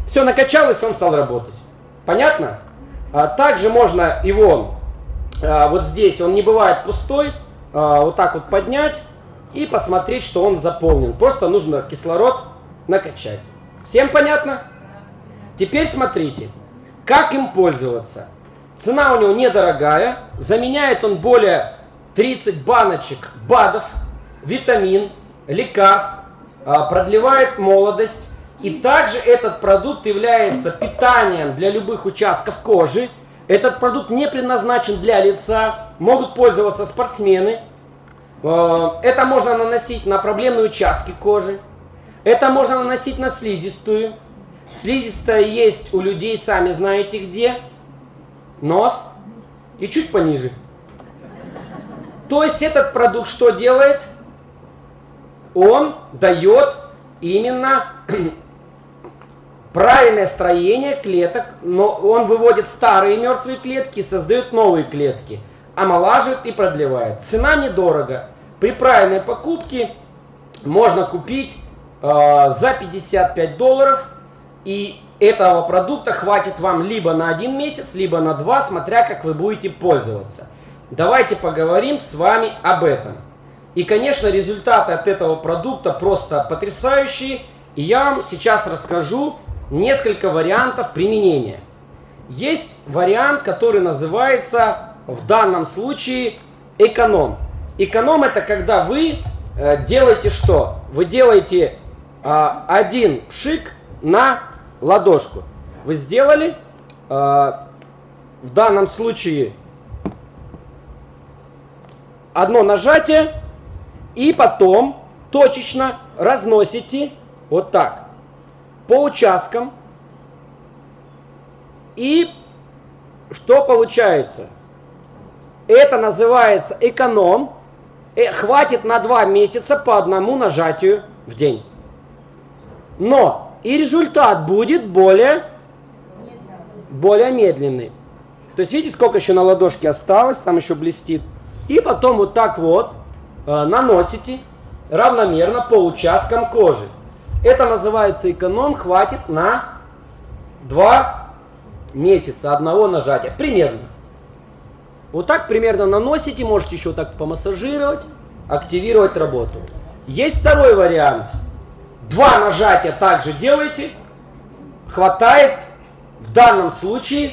A: Все накачалось, он стал работать. Понятно? А, также можно его а, вот здесь, он не бывает пустой, а, вот так вот поднять и посмотреть, что он заполнен. Просто нужно кислород накачать. Всем понятно? Теперь смотрите, как им пользоваться. Цена у него недорогая, заменяет он более 30 баночек БАДов, витамин, лекарств, а, продлевает молодость. И также этот продукт является питанием для любых участков кожи. Этот продукт не предназначен для лица, могут пользоваться спортсмены. А, это можно наносить на проблемные участки кожи. Это можно наносить на слизистую. Слизистая есть у людей, сами знаете где. Нос. И чуть пониже. То есть этот продукт что делает? Он дает именно правильное строение клеток, но он выводит старые мертвые клетки и создает новые клетки, омолаживает и продлевает. Цена недорого. При правильной покупке можно купить Э, за 55 долларов. И этого продукта хватит вам либо на один месяц, либо на два, смотря как вы будете пользоваться. Давайте поговорим с вами об этом. И, конечно, результаты от этого продукта просто потрясающие. И я вам сейчас расскажу несколько вариантов применения. Есть вариант, который называется в данном случае эконом. Эконом это когда вы э, делаете что? Вы делаете а, один пшик на ладошку. Вы сделали? А, в данном случае одно нажатие и потом точечно разносите вот так по участкам. И что получается? Это называется эконом. Э, хватит на два месяца по одному нажатию в день. Но и результат будет более, более медленный. То есть видите, сколько еще на ладошке осталось, там еще блестит. И потом вот так вот э, наносите равномерно по участкам кожи. Это называется эконом, хватит на 2 месяца одного нажатия. Примерно. Вот так примерно наносите, можете еще так помассажировать, активировать работу. Есть второй вариант – Два нажатия также делайте. Хватает в данном случае,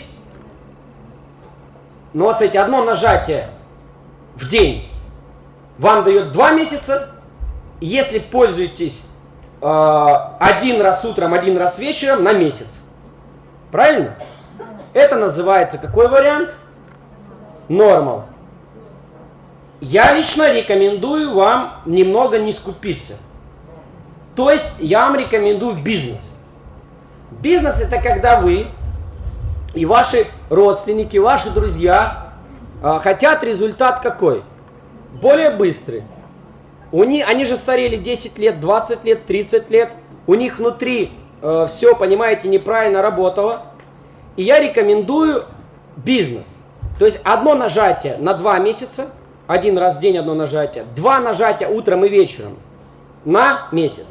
A: но вот одно нажатие в день вам дает два месяца. Если пользуетесь один раз утром, один раз вечером на месяц. Правильно? Это называется какой вариант? Нормал. Я лично рекомендую вам немного не скупиться. То есть я вам рекомендую бизнес. Бизнес это когда вы и ваши родственники, ваши друзья э, хотят результат какой? Более быстрый. У них, они же старели 10 лет, 20 лет, 30 лет. У них внутри э, все, понимаете, неправильно работало. И я рекомендую бизнес. То есть одно нажатие на 2 месяца, один раз в день одно нажатие, два нажатия утром и вечером на месяц.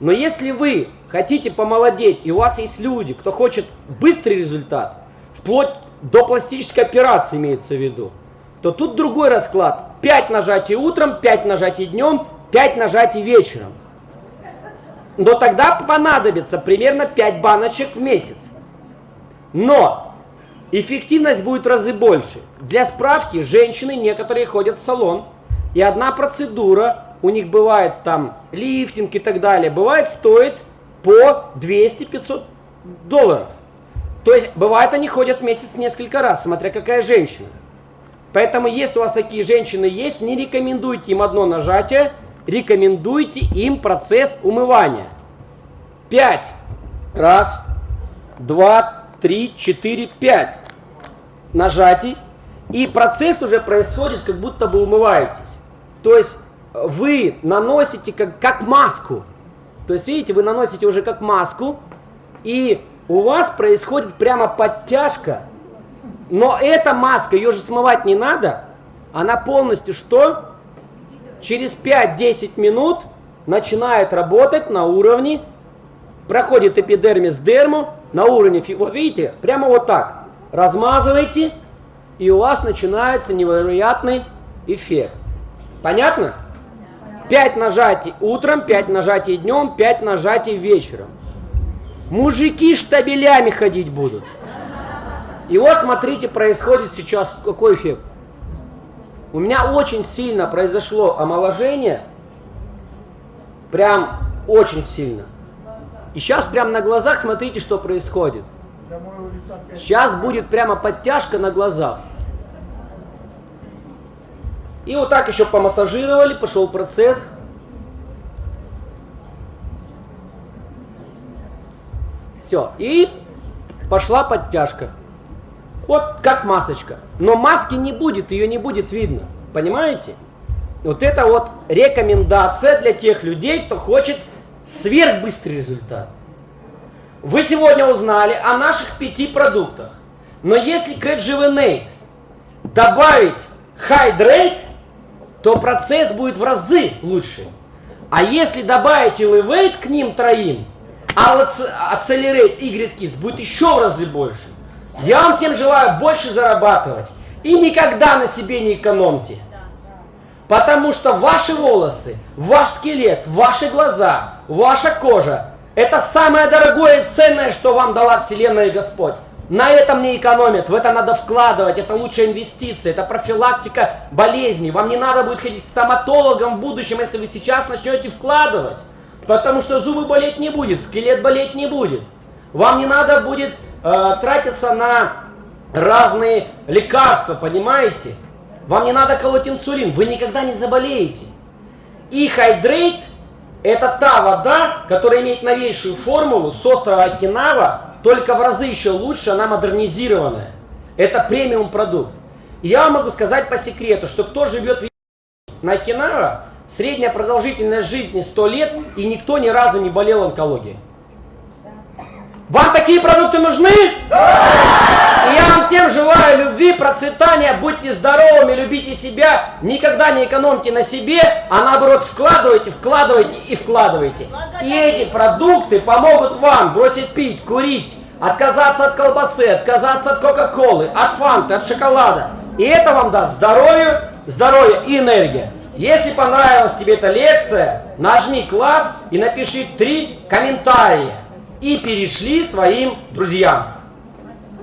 A: Но если вы хотите помолодеть, и у вас есть люди, кто хочет быстрый результат, вплоть до пластической операции имеется в виду, то тут другой расклад. 5 нажатий утром, 5 нажатий днем, 5 нажатий вечером. Но тогда понадобится примерно 5 баночек в месяц. Но эффективность будет в разы больше. Для справки, женщины некоторые ходят в салон, и одна процедура у них бывает там лифтинг и так далее, бывает стоит по 200-500 долларов. То есть, бывает, они ходят в месяц несколько раз, смотря какая женщина. Поэтому, если у вас такие женщины есть, не рекомендуйте им одно нажатие, рекомендуйте им процесс умывания. Пять. Раз, два, три, четыре, пять. Нажатий. И процесс уже происходит, как будто бы умываетесь. То есть вы наносите как, как маску. То есть, видите, вы наносите уже как маску, и у вас происходит прямо подтяжка. Но эта маска, ее же смывать не надо. Она полностью что? Через 5-10 минут начинает работать на уровне, проходит эпидермис дерму, на уровне, вот видите, прямо вот так. Размазываете, и у вас начинается невероятный эффект. Понятно? 5 нажатий утром, 5 нажатий днем, 5 нажатий вечером. Мужики штабелями ходить будут. И вот смотрите, происходит сейчас какой эффект. У меня очень сильно произошло омоложение. Прям очень сильно. И сейчас прям на глазах смотрите, что происходит. Сейчас будет прямо подтяжка на глазах. И вот так еще помассажировали, пошел процесс. Все. И пошла подтяжка. Вот как масочка. Но маски не будет, ее не будет видно. Понимаете? Вот это вот рекомендация для тех людей, кто хочет сверхбыстрый результат. Вы сегодня узнали о наших пяти продуктах. Но если к Rejuvenate добавить Hydrate, то процесс будет в разы лучше. А если добавить Elevate к ним троим, а Accelerate Grid будет еще в разы больше. Я вам всем желаю больше зарабатывать. И никогда на себе не экономьте. Потому что ваши волосы, ваш скелет, ваши глаза, ваша кожа – это самое дорогое и ценное, что вам дала Вселенная и Господь. На этом не экономят, в это надо вкладывать, это лучшая инвестиция, это профилактика болезней. Вам не надо будет ходить к стоматологам в будущем, если вы сейчас начнете вкладывать. Потому что зубы болеть не будет, скелет болеть не будет. Вам не надо будет э, тратиться на разные лекарства, понимаете? Вам не надо колоть инсулин, вы никогда не заболеете. И Hydrate – это та вода, которая имеет новейшую формулу с острова Окинава, только в разы еще лучше, она модернизированная. Это премиум продукт. И я вам могу сказать по секрету, что кто живет в на Окинава, средняя продолжительность жизни 100 лет, и никто ни разу не болел онкологией. Вам такие продукты нужны? И я вам всем желаю любви, процветания, будьте здоровыми, любите себя, никогда не экономьте на себе, а наоборот вкладывайте, вкладывайте и вкладывайте. И эти продукты помогут вам бросить пить, курить, отказаться от колбасы, отказаться от кока-колы, от фанты, от шоколада. И это вам даст здоровье, здоровье и энергия. Если понравилась тебе эта лекция, нажми класс и напиши три комментария и перешли своим друзьям.